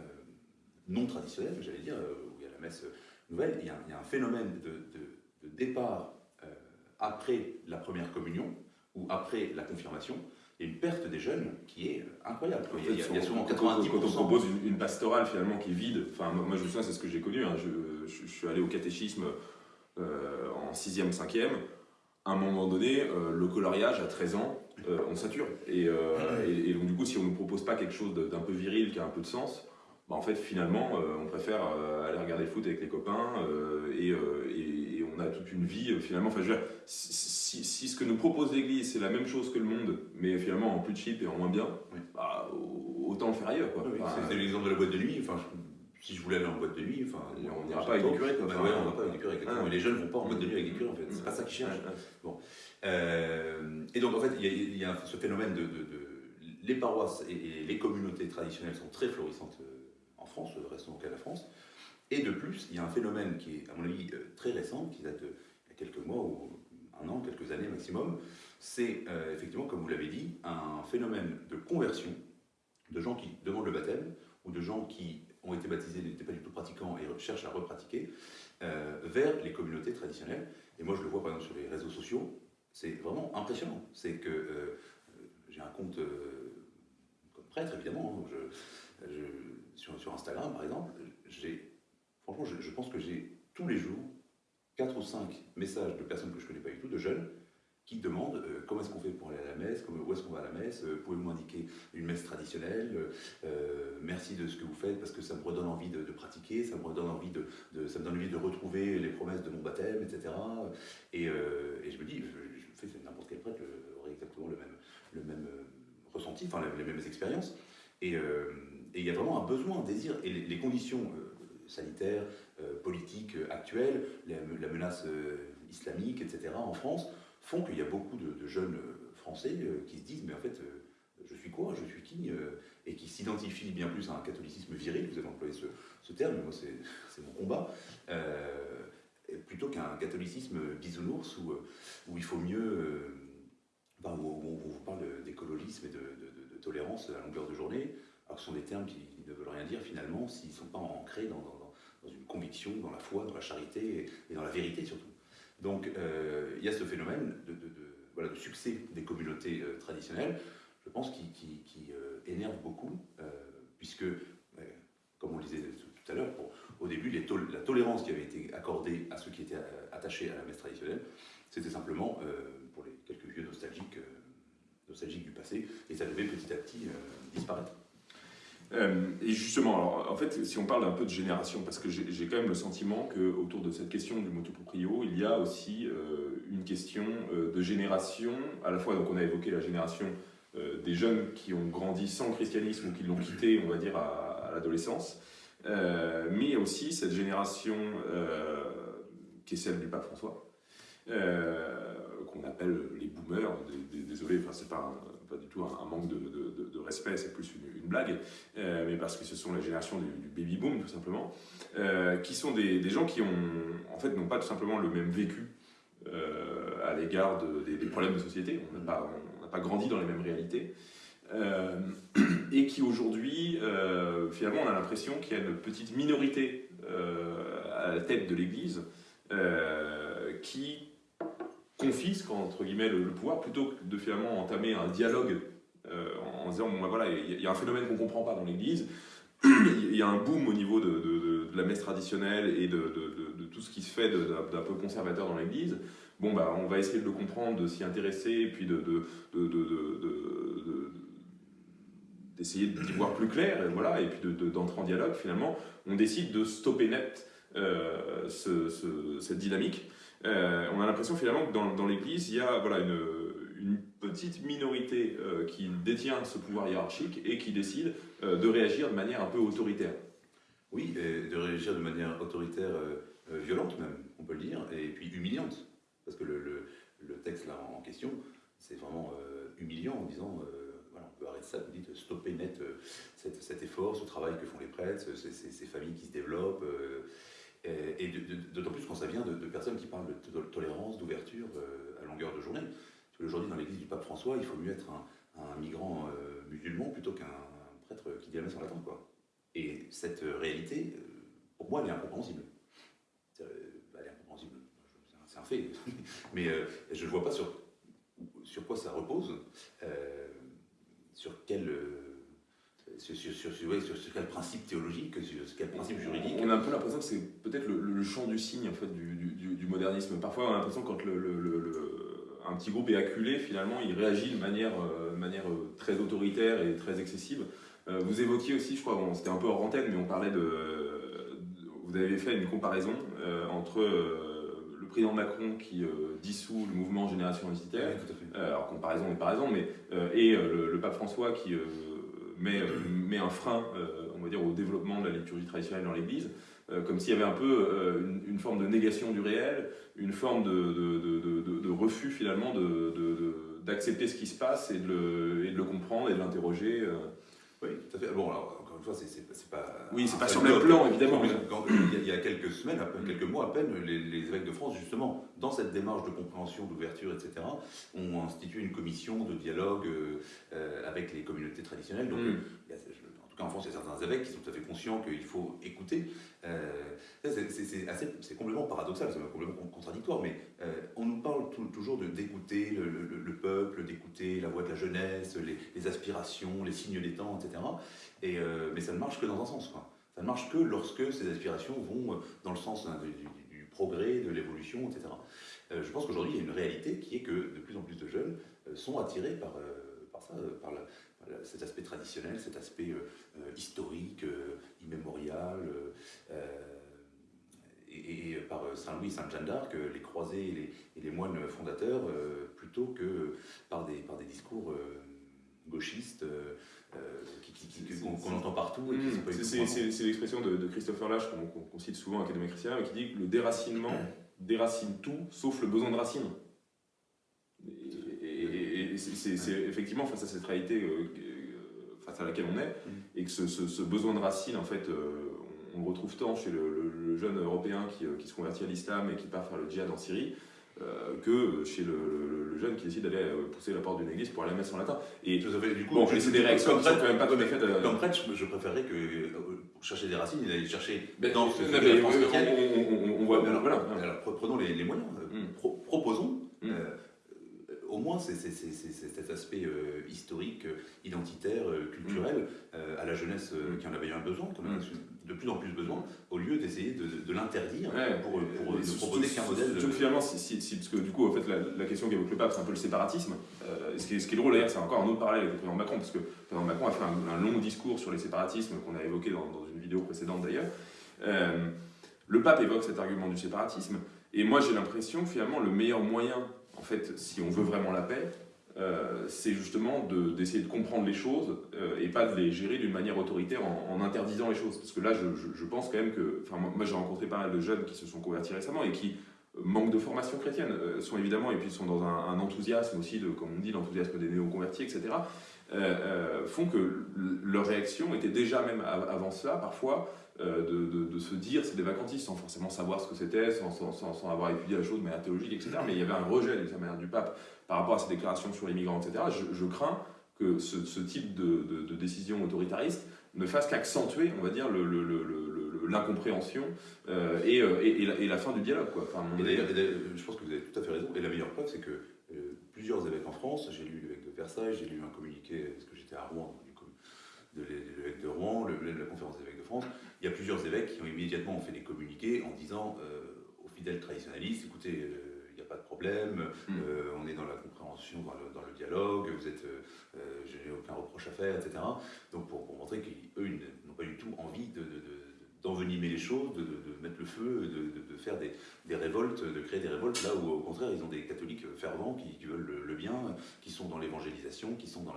non traditionnelles, j'allais dire, où il y a la messe nouvelle, il y a, un phénomène de départ après la première communion ou après la confirmation, il y a une perte des jeunes qui est incroyable. il, y a, souvent 90%. Quand on propose une, pastorale finalement qui est vide, enfin moi je me c'est ce que j'ai connu, hein, je, suis allé au catéchisme euh, en 6e, 5e, à un moment donné, euh, le coloriage à 13 ans, euh, on sature. *laughs* Et, et, donc du coup, si on ne nous propose pas quelque chose d'un peu viril, qui a un peu de sens, bah, en fait, finalement, on préfère aller regarder le foot avec les copains et, on a toute une vie, finalement. Enfin, je veux dire, si, ce que nous propose l'Église, c'est la même chose que le monde, mais finalement en plus cheap et en moins bien, bah, autant le faire ailleurs. Quoi. c'est l'exemple de la boîte de nuit. Enfin, si je voulais aller en boîte de nuit, enfin, on n'ira pas avec des curés. Ouais, on va pas avec des curés. Ah. les jeunes ne vont pas en boîte de nuit avec des curés, en fait. C'est pas ça qu'ils cherchent. Bon. Euh, et donc, en fait, il y, a ce phénomène de, Les paroisses et, les communautés traditionnelles sont très florissantes euh, en France, restons au cas de la France. Et de plus, il y a un phénomène qui est, à mon avis, euh, très récent, qui date de quelques mois ou un an, quelques années maximum. C'est effectivement, comme vous l'avez dit, un phénomène de conversion de gens qui demandent le baptême ou de gens qui ont été baptisés, n'étaient pas du tout pratiquants et cherchent à repratiquer, euh, vers les communautés traditionnelles. Et moi, je le vois par exemple sur les réseaux sociaux, c'est vraiment impressionnant. C'est que euh, j'ai un compte euh, comme prêtre, évidemment, hein, sur, sur, Instagram par exemple, j'ai, franchement, je, je pense que j'ai tous les jours 4 ou 5 messages de personnes que je ne connais pas du tout, de jeunes, qui demandent euh, comment est-ce qu'on fait pour aller à la messe, où est-ce qu'on va à la messe, euh, pouvez-vous m'indiquer une messe traditionnelle, euh, merci de ce que vous faites parce que ça me redonne envie de, pratiquer, ça me redonne envie de, ça me donne envie de retrouver les promesses de mon baptême, etc. Et, je me dis, je, fais n'importe quel prêtre aurait exactement le même, le même ressenti, enfin les, mêmes expériences. Et il y a vraiment un besoin, un désir, et les, conditions sanitaires, politiques actuelles, la menace islamique, etc. en France, font qu'il y a beaucoup de, jeunes euh, Français euh, qui se disent mais en fait euh, je suis quoi, je suis qui et qui s'identifient bien plus à un catholicisme viril, vous avez employé ce, terme, moi *laughs* c'est mon combat, plutôt qu'un catholicisme bisounours où, où il faut mieux, où, on vous parle d'écologisme et de, tolérance à longueur de journée, alors que ce sont des termes qui ne veulent rien dire finalement s'ils ne sont pas ancrés dans, une conviction, dans la foi, dans la charité et dans la vérité surtout. Donc euh, il y a ce phénomène de, succès des communautés euh, traditionnelles, je pense, qui, euh, énerve beaucoup, puisque, comme on le disait tout à l'heure, au début, la tolérance qui avait été accordée à ceux qui étaient attachés à la messe traditionnelle, c'était simplement pour les quelques vieux nostalgiques, nostalgiques du passé, et ça devait petit à petit disparaître. Euh, et justement, alors, en fait, si on parle un peu de génération, parce que j'ai quand même le sentiment qu'autour de cette question du motoproprio, il y a aussi euh, une question euh, de génération, à la fois, donc on a évoqué la génération des jeunes qui ont grandi sans christianisme ou qui l'ont quitté, on va dire, à, l'adolescence, mais aussi cette génération qui est celle du pape François, qu'on appelle les boomers, désolé, enfin c'est pas pas du tout un, manque de, respect, c'est plus une, blague, euh, mais parce que ce sont la génération du, baby boom tout simplement, euh, qui sont des, gens qui ont, en fait, n'ont pas tout simplement le même vécu euh, à l'égard des, problèmes de société. On n'a pas, pas, grandi dans les mêmes réalités. et qui aujourd'hui, finalement, on a l'impression qu'il y a une petite minorité à la tête de l'Église qui confisque le, pouvoir plutôt que de finalement entamer un dialogue euh, en, disant bon ben voilà il y, a un phénomène qu'on comprend pas dans l'Église il y a un boom au niveau de, la messe traditionnelle et de, tout ce qui se fait d'un peu conservateur dans l'Église bon bah on va essayer de le comprendre de s'y intéresser puis de d'essayer d'y voir plus clair et voilà et puis d'entrer en dialogue finalement on décide de stopper net euh, cette dynamique euh, on a l'impression finalement que dans, l'Église, il y a une, petite minorité euh, qui détient ce pouvoir hiérarchique et qui décide euh, de réagir de manière un peu autoritaire. Oui, de réagir de manière autoritaire, violente même, on peut le dire, et puis humiliante. Parce que le, texte là en question, c'est vraiment humiliant en disant on peut arrêter ça, vous dites stopper net cet, effort, ce travail que font les prêtres, ces, familles qui se développent. Et, d'autant plus quand ça vient de, personnes qui parlent de, tolérance, d'ouverture euh, à longueur de journée. Aujourd'hui, dans l'église du pape François, il faut mieux être un, migrant euh, musulman plutôt qu'un prêtre qui dit la messe en latin. Quoi. Et cette réalité, euh, pour moi, elle est incompréhensible. elle est incompréhensible, c'est un fait. *laughs* Mais je ne vois pas sur, quoi ça repose, sur quel sur, sur, sur, quel principe théologique, sur quel principe juridique. On a un peu l'impression que c'est peut-être le, le, champ du signe en fait, du, du, du modernisme. Parfois, on a l'impression que quand le, un petit groupe est acculé, finalement, il réagit de manière, euh, manière euh, très autoritaire et très excessive. vous évoquiez aussi, je crois, c'était un peu hors antenne, mais on parlait de. vous avez fait une comparaison entre le président Macron qui dissout le mouvement Génération Identitaire, alors comparaison n'est pas raison, mais, et le, pape François qui met, met, un frein, on va dire, au développement de la liturgie traditionnelle dans l'Église. Euh, comme s'il y avait un peu euh, une, forme de négation du réel, une forme de, de, de, refus finalement d'accepter ce qui se passe et de le, et le comprendre et de l'interroger. Euh. Oui, tout à fait. Bon, alors, encore une fois, c'est pas. Oui, c'est pas sur le même plan, évidemment. il, y a, quelques semaines, quelques mois à peine, les, évêques de France, justement, dans cette démarche de compréhension, d'ouverture, etc., ont institué une commission de dialogue avec les communautés traditionnelles. Donc, mm en France, il y a certains évêques qui sont tout à fait conscients qu'il faut écouter. Euh, c'est complètement paradoxal, c'est complètement contradictoire, mais euh, on nous parle toujours d'écouter le, peuple, d'écouter la voix de la jeunesse, les, aspirations, les signes des temps, etc. Et, euh, mais ça ne marche que dans un sens. Ça ne marche que lorsque ces aspirations vont dans le sens du, progrès, de l'évolution, etc. je pense qu'aujourd'hui, il y a une réalité qui est que de plus en plus de jeunes sont attirés par, par ça, par la, cet aspect traditionnel, cet aspect euh, euh, historique, euh, immémorial, et, par Saint-Louis et Sainte-Jeanne d'Arc, les croisés et les, moines fondateurs, plutôt que par des, par des discours gauchistes qu'on entend partout. Mmh. C'est l'expression de, Christopher Lash qu'on cite souvent à l'Académie chrétienne, qui dit que le déracinement déracine tout sauf le besoin de racine c'est effectivement face à cette réalité euh, euh, face à laquelle on est, mm. et que ce, besoin de racines, en fait, euh, on, le retrouve tant chez le, jeune européen qui, se convertit à l'islam et qui part faire le djihad en Syrie, que chez le, jeune qui décide d'aller pousser la porte d'une église pour aller à la messe en latin. Et du coup, bon, c'est des réactions qui sont quand même pas tout à fait. Comme prêtre, je, préférerais que pour chercher des racines, il allait chercher ben, dans ce on, voit. Alors, voilà. alors, prenons les, moyens. Mm. proposons. Mm moins c'est cet aspect euh, historique, euh, identitaire, euh, culturel à la jeunesse qui en avait un besoin, en a de plus en plus besoin, au lieu d'essayer de, l'interdire pour, pour ne proposer qu'un modèle. De... Finalement, si, si, parce que du coup, en fait, la, question qu'évoque le pape, c'est un peu le séparatisme. ce, qui est, ce, qui est, drôle d'ailleurs, c'est encore un autre parallèle avec le président Macron, parce que le président Macron a fait un, long discours sur les séparatismes qu'on a évoqué dans, dans, une vidéo précédente d'ailleurs. le pape évoque cet argument du séparatisme, et moi j'ai l'impression que finalement le meilleur moyen en fait, si on veut vraiment la paix, euh, c'est justement d'essayer de, comprendre les choses euh, et pas de les gérer d'une manière autoritaire en, interdisant les choses. Parce que là, je, pense quand même que, enfin, moi, j'ai rencontré pas mal de jeunes qui se sont convertis récemment et qui euh, manquent de formation chrétienne, sont évidemment, et puis sont dans un, enthousiasme aussi, de, comme on dit, l'enthousiasme des néo-convertis, etc., font que leur réaction était déjà, même avant cela, parfois, euh, de, se dire c'est des vacantistes sans forcément savoir ce que c'était, sans, sans, avoir étudié la chose de manière théologique, etc. Mais il y avait un rejet de manière du pape par rapport à ses déclarations sur les migrants, etc. Je, crains que ce, type de, décision autoritariste ne fasse qu'accentuer, on va dire, l'incompréhension euh, euh, et, et, la, fin du dialogue. Quoi. Enfin, et d'ailleurs, je pense que vous avez tout à fait raison. Et la meilleure preuve, c'est que plusieurs évêques en France, j'ai lu l'évêque de Versailles, j'ai lu un communiqué, parce que j'étais à Rouen, de l'évêque de Rouen, la conférence des évêques de France, il y a plusieurs évêques qui ont immédiatement fait des communiqués en disant euh, aux fidèles traditionnalistes, écoutez, euh, il n'y a pas de problème, hmm. euh, on est dans la compréhension, dans le, dialogue, vous êtes, je n'ai aucun reproche à faire, etc. Donc pour, montrer qu'eux n'ont pas du tout envie de, d'envenimer les choses, de, mettre le feu, de, faire des, révoltes, de créer des révoltes, là où au contraire ils ont des catholiques fervents qui, veulent le, bien, qui sont dans l'évangélisation, qui sont dans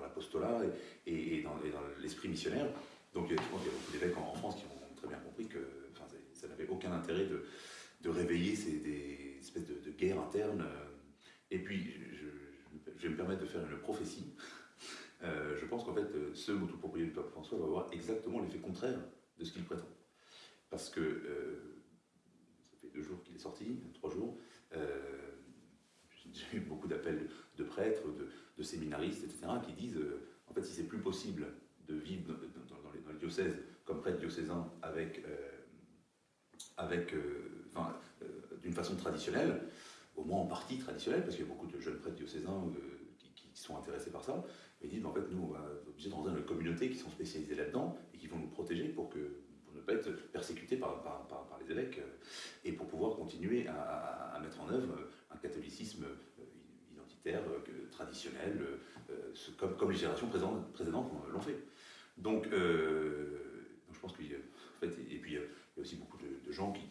l'apostolat la, dans et, dans l'esprit missionnaire. Donc je pense qu'il y a beaucoup d'évêques en, France qui ont très bien compris que ça n'avait aucun intérêt de, réveiller ces, espèces de, guerres internes. Et puis, je, vais me permettre de faire une prophétie. Euh, je pense qu'en fait, ce motopropriétaire du pape François va avoir exactement l'effet contraire de ce qu'il prétend. Parce que euh, ça fait deux jours qu'il est sorti, trois jours. Euh, j'ai eu beaucoup d'appels de prêtres, de, séminaristes, etc., qui disent en fait, si c'est plus possible de vivre dans, les, diocèses comme prêtre diocésain avec, euh, avec euh, euh, d'une façon traditionnelle, au moins en partie traditionnelle, parce qu'il y a beaucoup de jeunes prêtres diocésains qui, sont intéressés par ça, ils disent en fait nous on va obligé dans une communauté qui sont spécialisées là-dedans et qui vont nous protéger pour que ne pas être persécutés par, par, par, les évêques et pour pouvoir continuer à, à, mettre en œuvre un catholicisme militaire traditionnel, comme, comme, les générations précédentes, l'ont fait. Donc, je pense qu'il en fait, y, a aussi beaucoup de, gens qui,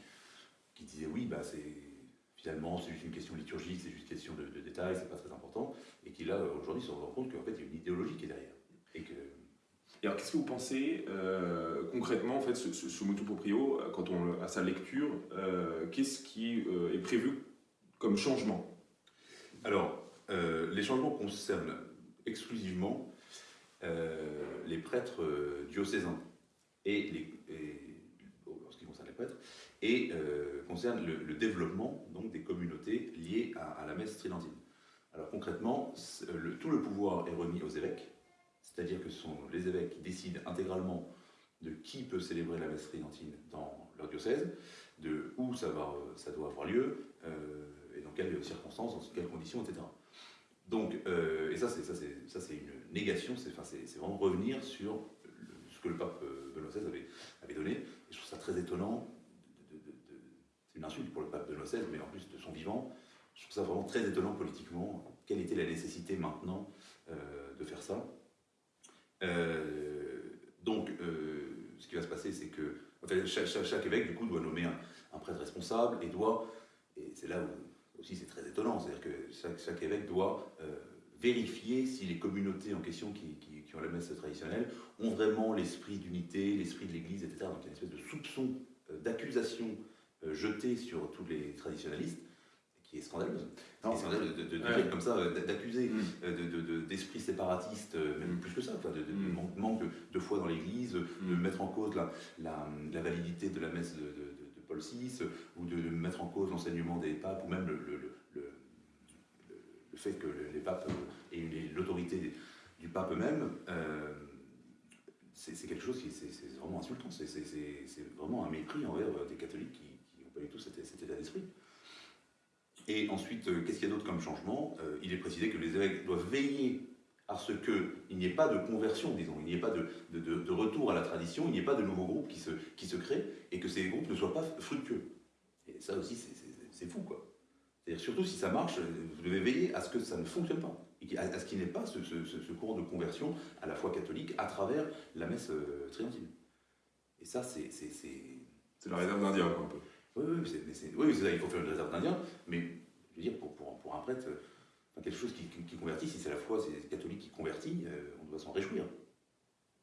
qui, disaient oui, bah, c'est finalement c'est juste une question liturgique, c'est juste une question de, de détails, c'est pas très important, et qui là aujourd'hui se rendent compte qu'en fait il y a une idéologie qui est derrière. Et que alors, qu'est-ce que vous pensez euh, concrètement, en fait, ce, ce, motu proprio, euh, quand on a sa lecture, euh, qu'est-ce qui est prévu comme changement? Alors, les changements concernent exclusivement les prêtres diocésains et, les, les prêtres, et concerne le, développement donc des communautés liées à, la messe tridentine. Alors concrètement, tout le pouvoir est remis aux évêques c'est-à-dire que ce sont les évêques qui décident intégralement de qui peut célébrer la messe tridentine dans leur diocèse, de où ça, ça doit avoir lieu, euh, et dans quelles circonstances, dans quelles conditions, etc. Donc, euh, et ça, c'est, une négation, c'est, enfin, vraiment revenir sur que le pape euh, Benoît XVI avait, donné. Je trouve ça très étonnant, c'est une insulte pour le pape Benoît XVI, mais en plus de son vivant, je trouve ça vraiment très étonnant politiquement. Quelle était la nécessité maintenant de faire ça? Euh, donc, euh, ce qui va se passer, c'est que chaque, évêque, du coup, doit nommer un, prêtre responsable et doit, et c'est là où aussi c'est très étonnant, c'est-à-dire que chaque, évêque doit euh, vérifier si les communautés en question qui, ont la messe traditionnelle ont vraiment l'esprit d'unité, l'esprit de l'Église, etc. Donc il y a une espèce de soupçon, d'accusation jetée sur tous les traditionnalistes qui est scandaleuse. C'est scandaleux de, de, comme ça, d'accuser mm. euh, d'esprit séparatiste, euh, même plus que ça, de, mm. manque, de, foi dans l'Église, de mm. mettre en cause la, la, validité de la messe de, Paul VI, ou de, mettre en cause l'enseignement des papes, ou même le, le, le, fait que les papes aient l'autorité du pape eux-mêmes. Euh, c'est quelque chose qui c'est vraiment insultant, c'est vraiment un mépris envers des catholiques qui n'ont pas du tout cet état d'esprit. Et ensuite, euh, qu'est-ce qu'il y a d'autre comme changement? Euh, Il est précisé que les évêques doivent veiller à ce qu'il n'y ait pas de conversion, disons, il n'y ait pas de, retour à la tradition, il n'y ait pas de nouveaux groupes qui se, qui se créent et que ces groupes ne soient pas fructueux. Et ça aussi, c'est fou, quoi. C'est-à-dire, surtout si ça marche, vous devez veiller à ce que ça ne fonctionne pas, à, ce qu'il n'y ait pas ce, ce, courant de conversion à la foi catholique à travers la messe euh. Et ça, c'est. C'est la réserve d'Indien, un peu. Oui, oui, c'est, ça, il faut faire une réserve d'Indien, mais je veux dire, pour, pour, pour un prêtre, quelque chose qui, qui, convertit, si c'est la foi, c'est les catholiques qui convertit, euh, on doit s'en réjouir.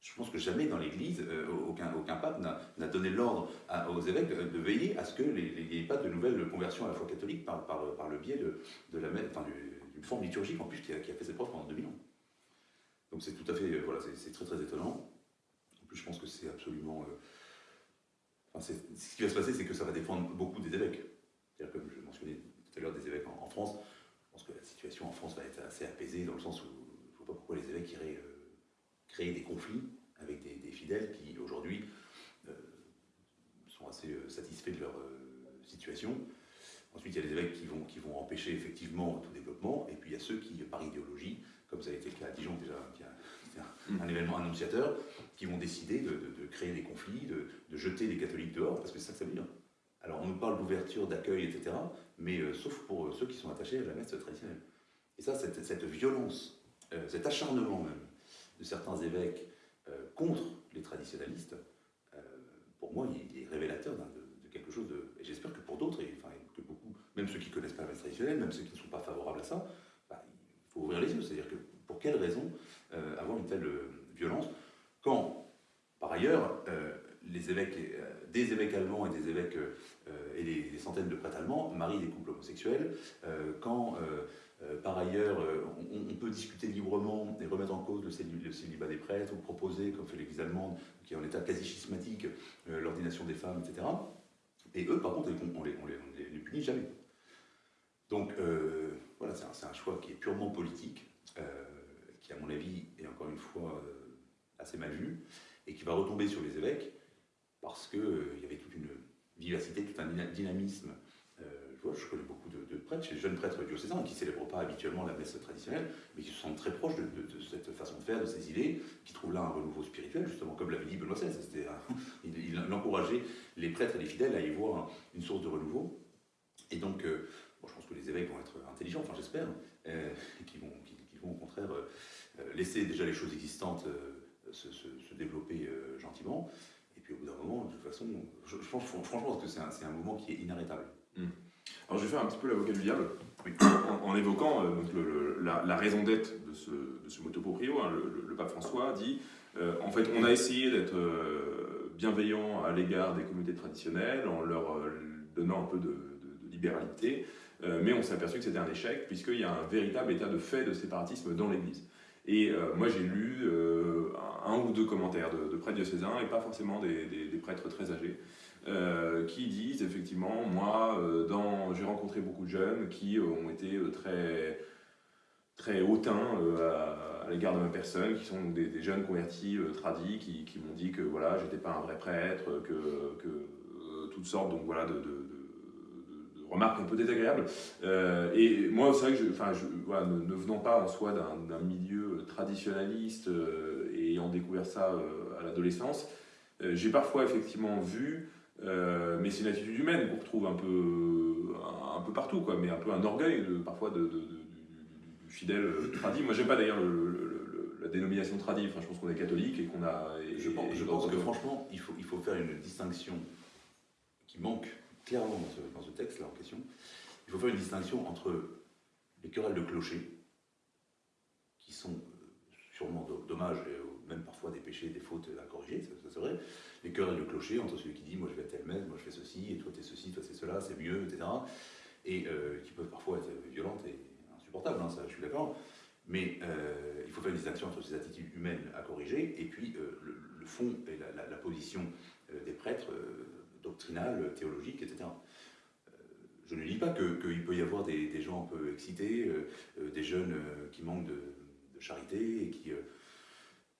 Je pense que jamais dans l'Église, euh, aucun, aucun pape n'a, donné l'ordre aux évêques de, veiller à ce qu'il n'y ait pas de nouvelles conversions à la foi catholique par, par, par le biais de, de la enfin, forme liturgique en plus qui a, fait ses preuves pendant 2000 ans. Donc c'est tout à fait, euh, voilà, c'est, très très étonnant. En plus, je pense que c'est absolument ce qui va se passer, c'est que ça va dépendre beaucoup des évêques. C'est-à-dire, comme je mentionnais tout à l'heure des évêques en, France, je pense que la situation en France va être assez apaisée dans le sens où je ne vois pas pourquoi les évêques iraient euh, créer des conflits avec des, fidèles qui, aujourd'hui, euh, sont assez euh, satisfaits de leur situation. Ensuite, il y a les évêques qui vont, qui vont empêcher effectivement tout développement, et puis il y a ceux qui, par idéologie, comme ça a été le cas à Dijon déjà, qui a, un, événement annonciateur, qui vont décider de, créer des conflits, de, jeter les catholiques dehors, parce que c'est ça que ça veut dire. Alors on nous parle d'ouverture, d'accueil, etc., mais euh, sauf pour euh, ceux qui sont attachés à la messe traditionnelle. Et ça, cette, cette violence, euh, cet acharnement même de certains évêques contre les traditionnalistes, pour moi, il, est révélateur de, quelque chose de... Et j'espère que pour d'autres, et, même ceux qui ne connaissent pas la messe traditionnelle, même ceux qui ne sont pas favorables à ça, bah, il faut ouvrir les yeux. C'est-à-dire que pour quelle raison avoir une telle violence quand, par ailleurs, euh, les évêques, euh, des évêques allemands et des évêques euh, et des, centaines de prêtres allemands marient des couples homosexuels, quand par ailleurs, on, peut discuter librement et remettre en cause le, célibat des prêtres, ou proposer, comme fait l'Église allemande, qui est en état quasi schismatique, l'ordination des femmes, etc. Et eux, par contre, on les, les, les punit jamais. Donc, voilà, c'est un, choix qui est purement politique, qui, à mon avis, est encore une fois assez mal vu, et qui va retomber sur les évêques, parce qu'il euh, il y avait toute une vivacité, tout un dynamisme. Euh, je, vois, je connais beaucoup de, prêtres, les jeunes prêtres diocésains, qui ne célèbrent pas habituellement la messe traditionnelle, mais qui se sentent très proches de, cette façon de faire, de ces idées, qui trouvent là un renouveau spirituel, justement, comme l'avait dit Benoît XVI. *laughs* il, encourageait les prêtres et les fidèles à y voir une source de renouveau. Et donc, évêques vont être intelligents, enfin j'espère, et qui vont, qui, vont au contraire laisser déjà les choses existantes se, se, développer gentiment. Et puis au bout d'un moment, de toute façon, je, pense franchement que c'est un, un, mouvement qui est inarrêtable. Hmm. Alors je vais faire un petit peu l'avocat du diable en, évoquant donc la, raison d'être de ce, de ce motoproprio. Hein, le, pape François dit en fait, on a essayé d'être bienveillant à l'égard des communautés traditionnelles, en leur euh, donnant un peu de, libéralité, euh, mais on s'est aperçu que c'était un échec, puisqu'il y a un véritable état de fait de séparatisme dans l'Église. Et euh, moi, j'ai lu un ou deux commentaires de, de prêtres diocésains, et pas forcément des, prêtres très âgés, qui disent effectivement, moi, j'ai rencontré beaucoup de jeunes qui ont été très très hautains euh, à, l'égard de ma personne, qui sont des, jeunes convertis euh, tradis, qui, m'ont dit que voilà, j'étais pas un vrai prêtre, que, euh, toutes sortes donc voilà de, remarques un peu désagréables. et moi, c'est vrai que je, enfin, je, voilà, ne, venant pas en soi d'un milieu traditionnaliste et ayant découvert ça à l'adolescence, j'ai parfois effectivement vu, mais c'est une attitude humaine qu'on retrouve un peu, un, peu partout, quoi, mais un peu un orgueil de, parfois de fidèle euh, tradit. Moi, j'aime pas d'ailleurs la dénomination tradit. Enfin, je pense qu'on est catholique et qu'on a. je pense, que franchement, il faut, il faut faire une distinction qui manque clairement dans ce, texte-là en question. Il faut faire une distinction entre les querelles de clocher, qui sont euh, sûrement dommages et même parfois des péchés, des fautes à corriger, ça, c'est vrai. Les querelles de clocher entre celui qui dit moi je vais à telle messe, moi je fais ceci, et toi t'es ceci, toi c'est cela, c'est mieux, etc. Et euh, qui peuvent parfois être violentes et Hein, ça, je suis d'accord. Mais euh, il faut faire une distinction entre ces attitudes humaines à corriger et puis le, fond et la, position des prêtres doctrinales, théologiques, etc. je ne dis pas qu'il peut y avoir des, gens un peu excités, des jeunes qui manquent de, charité et qui,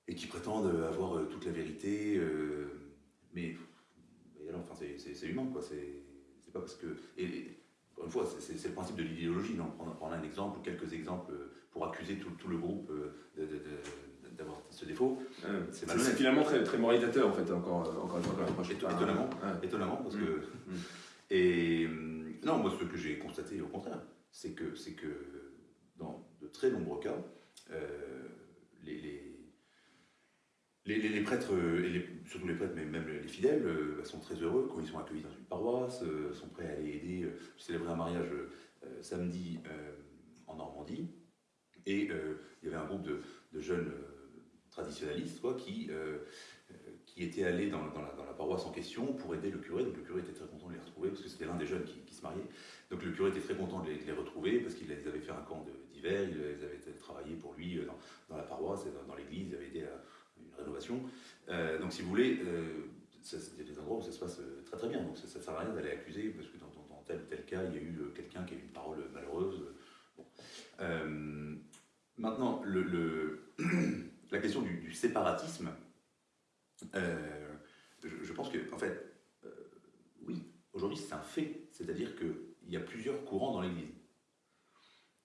et qui prétendent avoir toute la vérité, mais, enfin, c'est humain, quoi. C'est pas parce que. Et, une fois, c'est le principe de l'idéologie. On prend un exemple ou quelques exemples pour accuser tout, le groupe euh, d'avoir ce défaut. c'est finalement très, très moralisateur, en fait, encore, encore une fois. étonnamment, étonnamment, parce que. Mm. Mm. Et non, moi, ce que j'ai constaté, au contraire, c'est que, que dans de très nombreux cas, euh, les les, prêtres, et surtout les prêtres, mais même les fidèles, euh, bah, sont très heureux quand ils sont accueillis dans une paroisse, euh, sont prêts à aller aider. Euh, célébrer un mariage samedi en Normandie, et il y avait un groupe de, jeunes traditionnalistes quoi, qui, qui étaient allés dans, la, paroisse en question pour aider le curé. Donc le curé était très content de les retrouver, parce que c'était l'un des jeunes qui, se mariait. Donc le curé était très content de les, retrouver, parce qu'ils avaient fait un camp d'hiver, ils avaient travaillé pour lui dans, la paroisse dans, l'église, ils avaient aidé à rénovation. Euh, donc si vous voulez, euh, a des endroits où ça se passe euh, très très bien. Donc ça ne sert à rien d'aller accuser, parce que dans, tel ou tel cas, il y a eu quelqu'un qui a eu une parole malheureuse. maintenant, le, *clears throat* la question du, séparatisme, je, pense que, en fait, oui, aujourd'hui c'est un fait. C'est-à-dire qu'il y a plusieurs courants dans l'Église.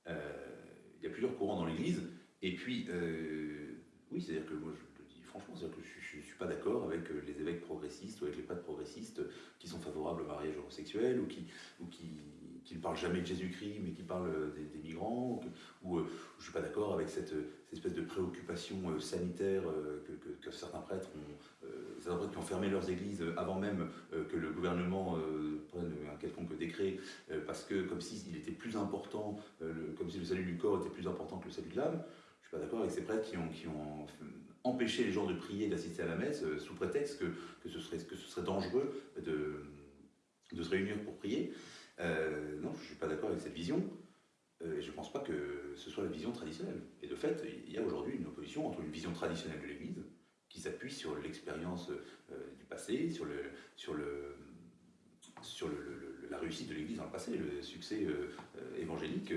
il y a plusieurs courants dans l'Église, et puis, oui, c'est-à-dire que moi, je, franchement, cest que je ne suis pas d'accord avec euh, les évêques progressistes ou avec les prêtres progressistes qui sont favorables au mariage homosexuel ou qui ne parlent jamais de Jésus-Christ mais qui parlent euh, des, migrants, ou, euh, je ne suis pas d'accord avec cette, espèce de préoccupation sanitaire que, certains prêtres ont, certains prêtres qui ont fermé leurs églises avant même que le gouvernement prenne un quelconque décret, parce que comme s'il était plus important, comme si le salut du corps était plus important que le salut de l'âme. Je ne suis pas d'accord avec ces prêtres qui ont, empêcher les gens de prier, d'assister à la messe, euh, sous prétexte que, ce serait, dangereux de se réunir pour prier. Euh, non, je ne suis pas d'accord avec cette vision. Euh, et je ne pense pas que ce soit la vision traditionnelle. Et de fait, il y a aujourd'hui une opposition entre une vision traditionnelle de l'Église, qui s'appuie sur l'expérience du passé, sur, le, sur, le, sur le, la réussite de l'Église dans le passé, le succès évangélique,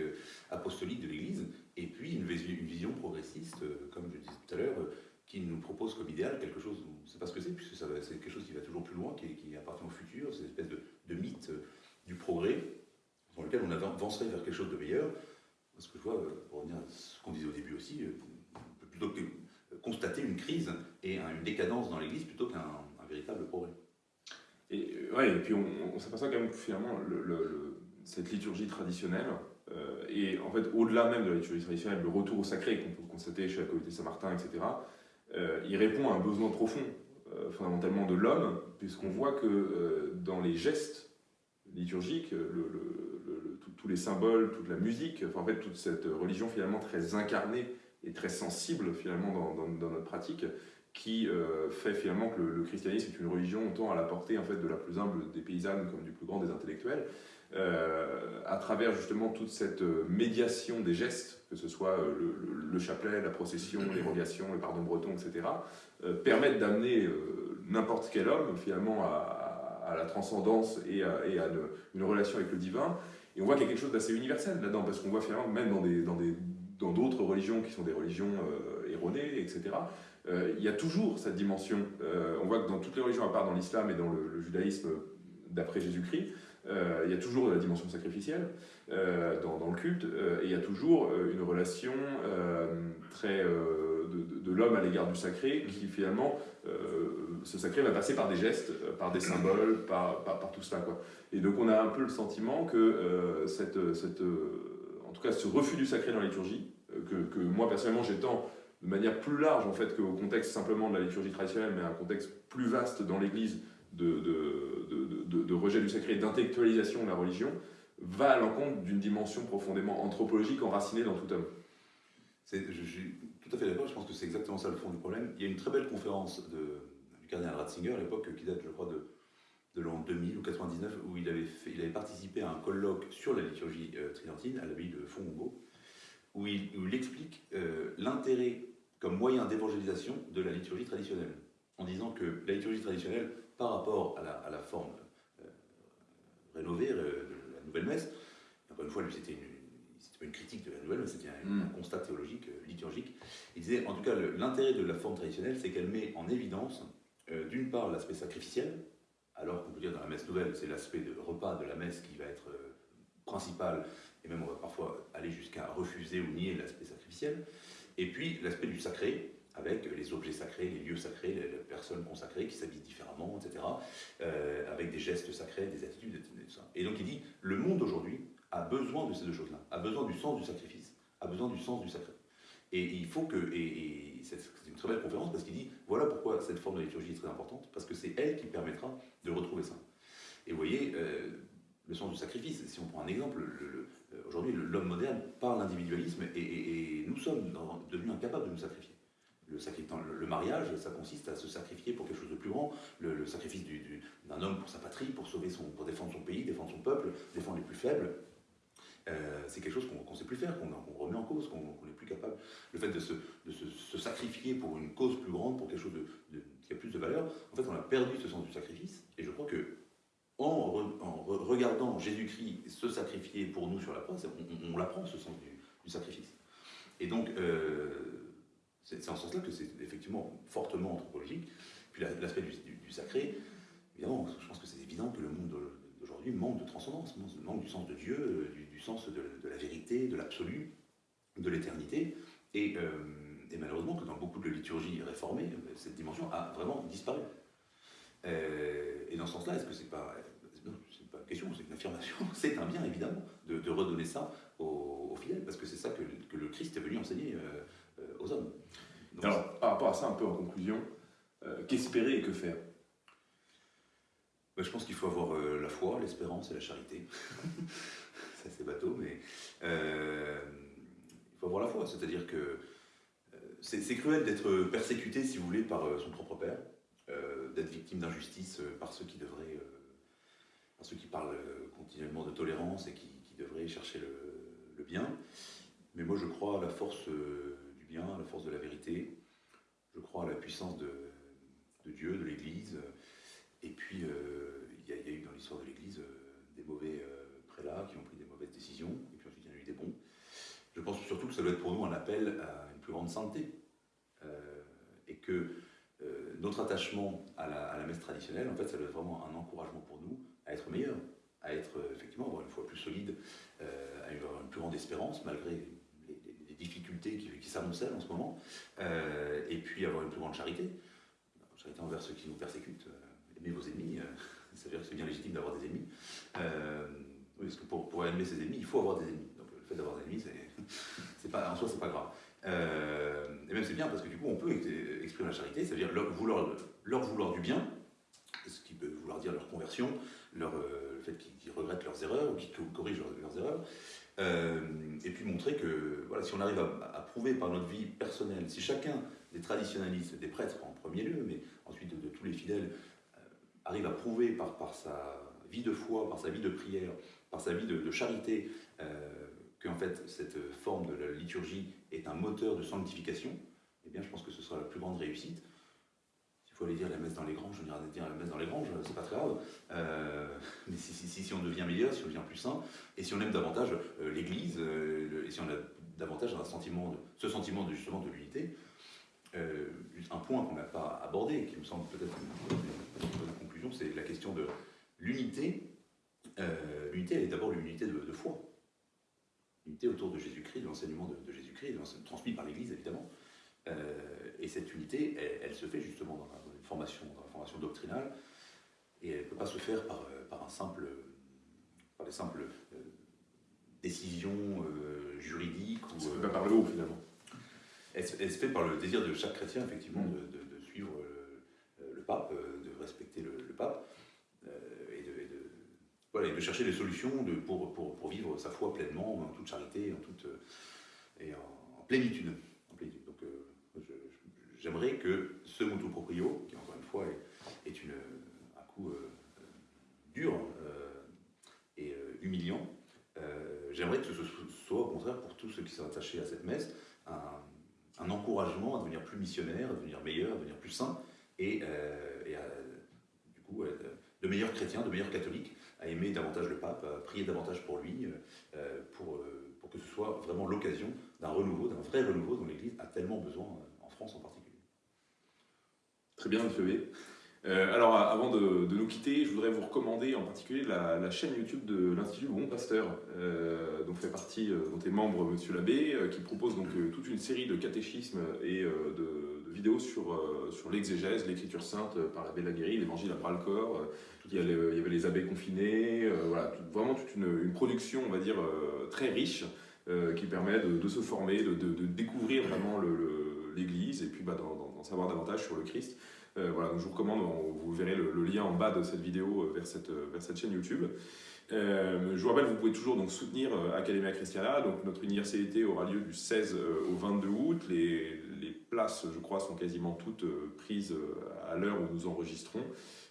apostolique de l'Église, et puis une, vision progressiste, comme je disais tout à l'heure, qui nous propose comme idéal quelque chose, on ne sait pas ce que c'est, puisque c'est quelque chose qui va toujours plus loin, qui, appartient au futur, c'est une espèce de, mythe euh, du progrès, dans lequel on avancerait vers quelque chose de meilleur. Ce que je vois, euh, pour revenir à ce qu'on disait au début aussi, euh, plutôt que constater une crise et une décadence dans l'Église plutôt qu'un véritable progrès. Et, ouais, et puis on, s'aperçoit quand même finalement le, cette liturgie traditionnelle et en fait, au-delà même de la liturgie traditionnelle, le retour au sacré qu'on peut constater chez la communauté Saint-Martin, etc., il répond à un besoin profond, fondamentalement de l'homme, puisqu'on voit que dans les gestes liturgiques, tous les symboles, toute la musique, en fait toute cette religion finalement très incarnée et très sensible finalement dans, notre pratique, qui euh, fait finalement que le, christianisme est une religion autant à la portée en fait de la plus humble des paysannes comme du plus grand des intellectuels, euh, à travers justement toute cette euh, médiation des gestes, que ce soit le, chapelet, la procession, l'érogation, le pardon breton, etc., permettent d'amener n'importe quel homme finalement à, la transcendance et à, une, relation avec le divin. Et on voit qu'il y a quelque chose d'assez universel là-dedans, parce qu'on voit finalement même dans des, dans des dans d'autres religions qui sont des religions euh, erronées, etc., euh, il y a toujours cette dimension. Euh, on voit que dans toutes les religions, à part dans l'islam et dans le, judaïsme d'après Jésus-Christ, il y a toujours la dimension sacrificielle dans, le culte, et il y a toujours une relation très de, l'homme à l'égard du sacré, qui finalement, ce sacré va passer par des gestes, par des symboles, par, par, tout cela. Quoi. Et donc on a un peu le sentiment que cette, cette en tout cas ce refus du sacré dans la liturgie, euh, que, moi personnellement j'étends de manière plus large en fait qu'au contexte simplement de la liturgie traditionnelle, mais un contexte plus vaste dans l'Église de, de, rejet du sacré et d'intellectualisation de la religion, va à l'encontre d'une dimension profondément anthropologique enracinée dans tout homme. Je tout à fait d'accord, je pense que c'est exactement ça le fond du problème. Il y a une très belle conférence du cardinal Ratzinger à l'époque qui date, je crois, de de l'an 2000 ou 99, où il avait, il avait participé à un colloque sur la liturgie euh, tridentine à l'abbaye de Fongongo, où il, où il explique euh, l'intérêt comme moyen d'évangélisation de la liturgie traditionnelle, en disant que la liturgie traditionnelle, par rapport à la, à la forme euh, rénovée de la nouvelle messe, encore une fois, lui, c'était pas une critique de la nouvelle, messe, c'était un, mm. un, constat théologique, liturgique. Il disait, en tout cas, l'intérêt de la forme traditionnelle, c'est qu'elle met en évidence, d'une part, l'aspect sacrificiel, alors qu'on peut dire dans la messe nouvelle, c'est l'aspect de repas de la messe qui va être euh, principal, et même on va parfois aller jusqu'à refuser ou nier l'aspect sacrificiel, et puis l'aspect du sacré, avec les objets sacrés, les lieux sacrés, les, personnes consacrées qui s'habillent différemment, etc., euh, avec des gestes sacrés, des attitudes, etc. Et donc il dit, le monde aujourd'hui a besoin de ces deux choses-là, a besoin du sens du sacrifice, a besoin du sens du sacré. Et il faut que, c'est une très belle conférence parce qu'il dit voilà pourquoi cette forme de liturgie est très importante, parce que c'est elle qui permettra de retrouver ça. Et vous voyez, euh, le sens du sacrifice, si on prend un exemple, euh, aujourd'hui l'homme moderne parle d'individualisme et, nous sommes devenus incapables de nous sacrifier. Le, le, mariage, ça consiste à se sacrifier pour quelque chose de plus grand, le, sacrifice d'un homme pour sa patrie, pour, sauver son, pour défendre son pays, défendre son peuple, défendre les plus faibles. Euh, c'est quelque chose qu'on ne sait plus faire, qu'on remet en cause, qu'on n'est plus capable. Le fait de, se, sacrifier pour une cause plus grande, pour quelque chose qui a plus de valeur, en fait, on a perdu ce sens du sacrifice. Et je crois que en, regardant Jésus-Christ se sacrifier pour nous sur la croix, on, on, l'apprend ce sens du, sacrifice. Et donc, euh, c'est en ce sens-là que c'est effectivement fortement anthropologique. Puis l'aspect du, sacré, évidemment, je pense que c'est évident que le monde d'aujourd'hui manque de transcendance, manque du sens de Dieu, euh, du, sens de, la vérité, de l'absolu, de l'éternité. Et, euh, et, malheureusement que dans beaucoup de liturgies réformées, euh, cette dimension a vraiment disparu. Euh, et dans ce sens-là, est-ce que c'est pas... C'est pas une question, c'est une affirmation. *laughs* C'est un bien, évidemment, de, redonner ça aux, fidèles, parce que c'est ça que, le Christ est venu enseigner aux hommes. Alors, par rapport à ça, un peu en conclusion, qu'espérer et que faire? Bah, Je pense qu'il faut avoir la foi, l'espérance et la charité. *laughs* assez bateau, mais euh, il faut avoir la foi. C'est-à-dire que euh, c'est cruel d'être persécuté, si vous voulez, par euh, son propre père, d'être victime d'injustice par ceux qui devraient, par ceux qui parlent continuellement de tolérance et qui, devraient chercher le, bien. Mais moi, je crois à la force du bien, à la force de la vérité. Je crois à la puissance de, Dieu, de l'Église. Et puis, il y, a eu dans l'histoire de l'Église des mauvais prélats qui ont pris décisions, et puis ensuite il y en a eu des bons. Je pense surtout que ça doit être pour nous un appel à une plus grande santé, euh, et que euh, notre attachement à la, messe traditionnelle, en fait, ça doit être vraiment un encouragement pour nous à être meilleurs, à être euh, effectivement, avoir une foi plus solide, à avoir une plus grande espérance, malgré les, difficultés qui, qui en ce moment, et puis avoir une plus grande charité, charité envers ceux qui nous persécutent, aimer vos ennemis, *laughs* ça veut dire que c'est bien légitime d'avoir des ennemis. Parce que pour, aimer ses ennemis, il faut avoir des ennemis. Donc le fait d'avoir des ennemis, *laughs* en soi, c'est pas grave. Euh, et même c'est bien parce que du coup, on peut exprimer la charité, c'est-à-dire leur vouloir, du bien, ce qui peut vouloir dire leur conversion, leur, euh, le fait qu'ils regrettent leurs erreurs ou qu'ils corrigent leurs, erreurs. Euh, et puis montrer que voilà, si on arrive à, prouver par notre vie personnelle, si chacun des traditionnalistes, des prêtres en premier lieu, mais ensuite de, tous les fidèles, arrive à prouver par sa vie de foi, par sa vie de prière, par sa vie de, charité, qu'en fait cette forme de la liturgie est un moteur de sanctification, eh bien je pense que ce sera la plus grande réussite. S'il faut aller dire la messe dans les granges, on ira dire la messe dans les granges, c'est pas très grave. Euh, *laughs* mais si, on devient meilleur, si on devient plus saint, et si on aime davantage euh, l'Église, euh, et si on a davantage ce sentiment de, justement de l'unité, un point qu'on n'a pas abordé, qui me semble peut-être une, bonne conclusion, c'est la question de l'unité. L'unité, elle est d'abord l'unité de, de foi unité autour de Jésus-Christ, de l'enseignement de, Jésus-Christ, transmis par l'Église évidemment. Euh, et cette unité, elle, se fait justement dans la, formation, dans la formation doctrinale, et elle ne peut pas se faire par, euh, par, un simple, par des simples euh, décisions juridiques. Ou, se fait pas par le haut finalement. Elle, se fait par le désir de chaque chrétien effectivement mm. de, suivre le, pape, de respecter le, le pape et de chercher des solutions pour, vivre sa foi pleinement, en toute charité, en toute, euh, et en, plénitude. Donc, euh, j'aimerais que ce motu proprio, qui encore une fois est, un coup euh, dur et humiliant, j'aimerais que ce soit au contraire pour tous ceux qui sont attachés à cette messe un, encouragement à devenir plus missionnaire, à devenir meilleur, à devenir plus saint et, du coup de meilleurs chrétiens, de meilleurs catholiques à aimer davantage le pape, à prier davantage pour lui, euh, pour, euh, pour que ce soit vraiment l'occasion d'un renouveau, d'un vrai renouveau dont l'Église a tellement besoin euh, en France en particulier. Très bien, M. B. alors, avant de, nous quitter, je voudrais vous recommander en particulier la, chaîne YouTube de l'Institut Bon Pasteur, dont fait partie, dont est membre M. Labbé, qui propose donc toute une série de catéchismes et de, vidéos sur, sur l'exégèse, l'écriture sainte par l'abbé Laguéry, l'évangile à bras-le-corps, il y, avait les abeilles confinées, euh, voilà, vraiment toute une, production, on va dire, euh, très riche euh, qui permet de, se former, de, découvrir vraiment l'Église et puis bah, d'en savoir davantage sur le Christ. voilà, je vous recommande, vous verrez le, lien en bas de cette vidéo vers cette, chaîne YouTube. je vous rappelle, vous pouvez toujours donc, soutenir Academia Christiana. Donc, notre université aura lieu du 16 au 22 août. Les places, je crois, sont quasiment toutes prises à l'heure où nous enregistrons.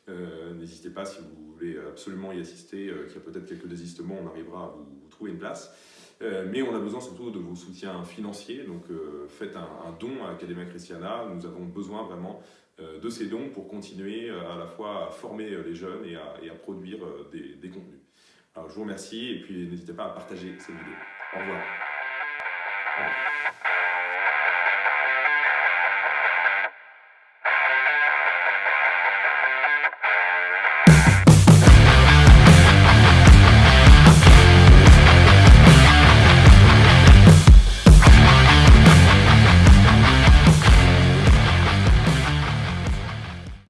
Euh, n'hésitez pas si vous voulez absolument y assister, euh, qu'il y a peut-être quelques désistements, on arrivera à vous, trouver une place. Euh, mais on a besoin surtout de vos soutiens financiers, donc faites un, don à Academia Christiana. Nous avons besoin vraiment de ces dons pour continuer à la fois à former les jeunes et à, produire des, contenus. Je vous remercie et puis n'hésitez pas à partager cette vidéo. Au revoir.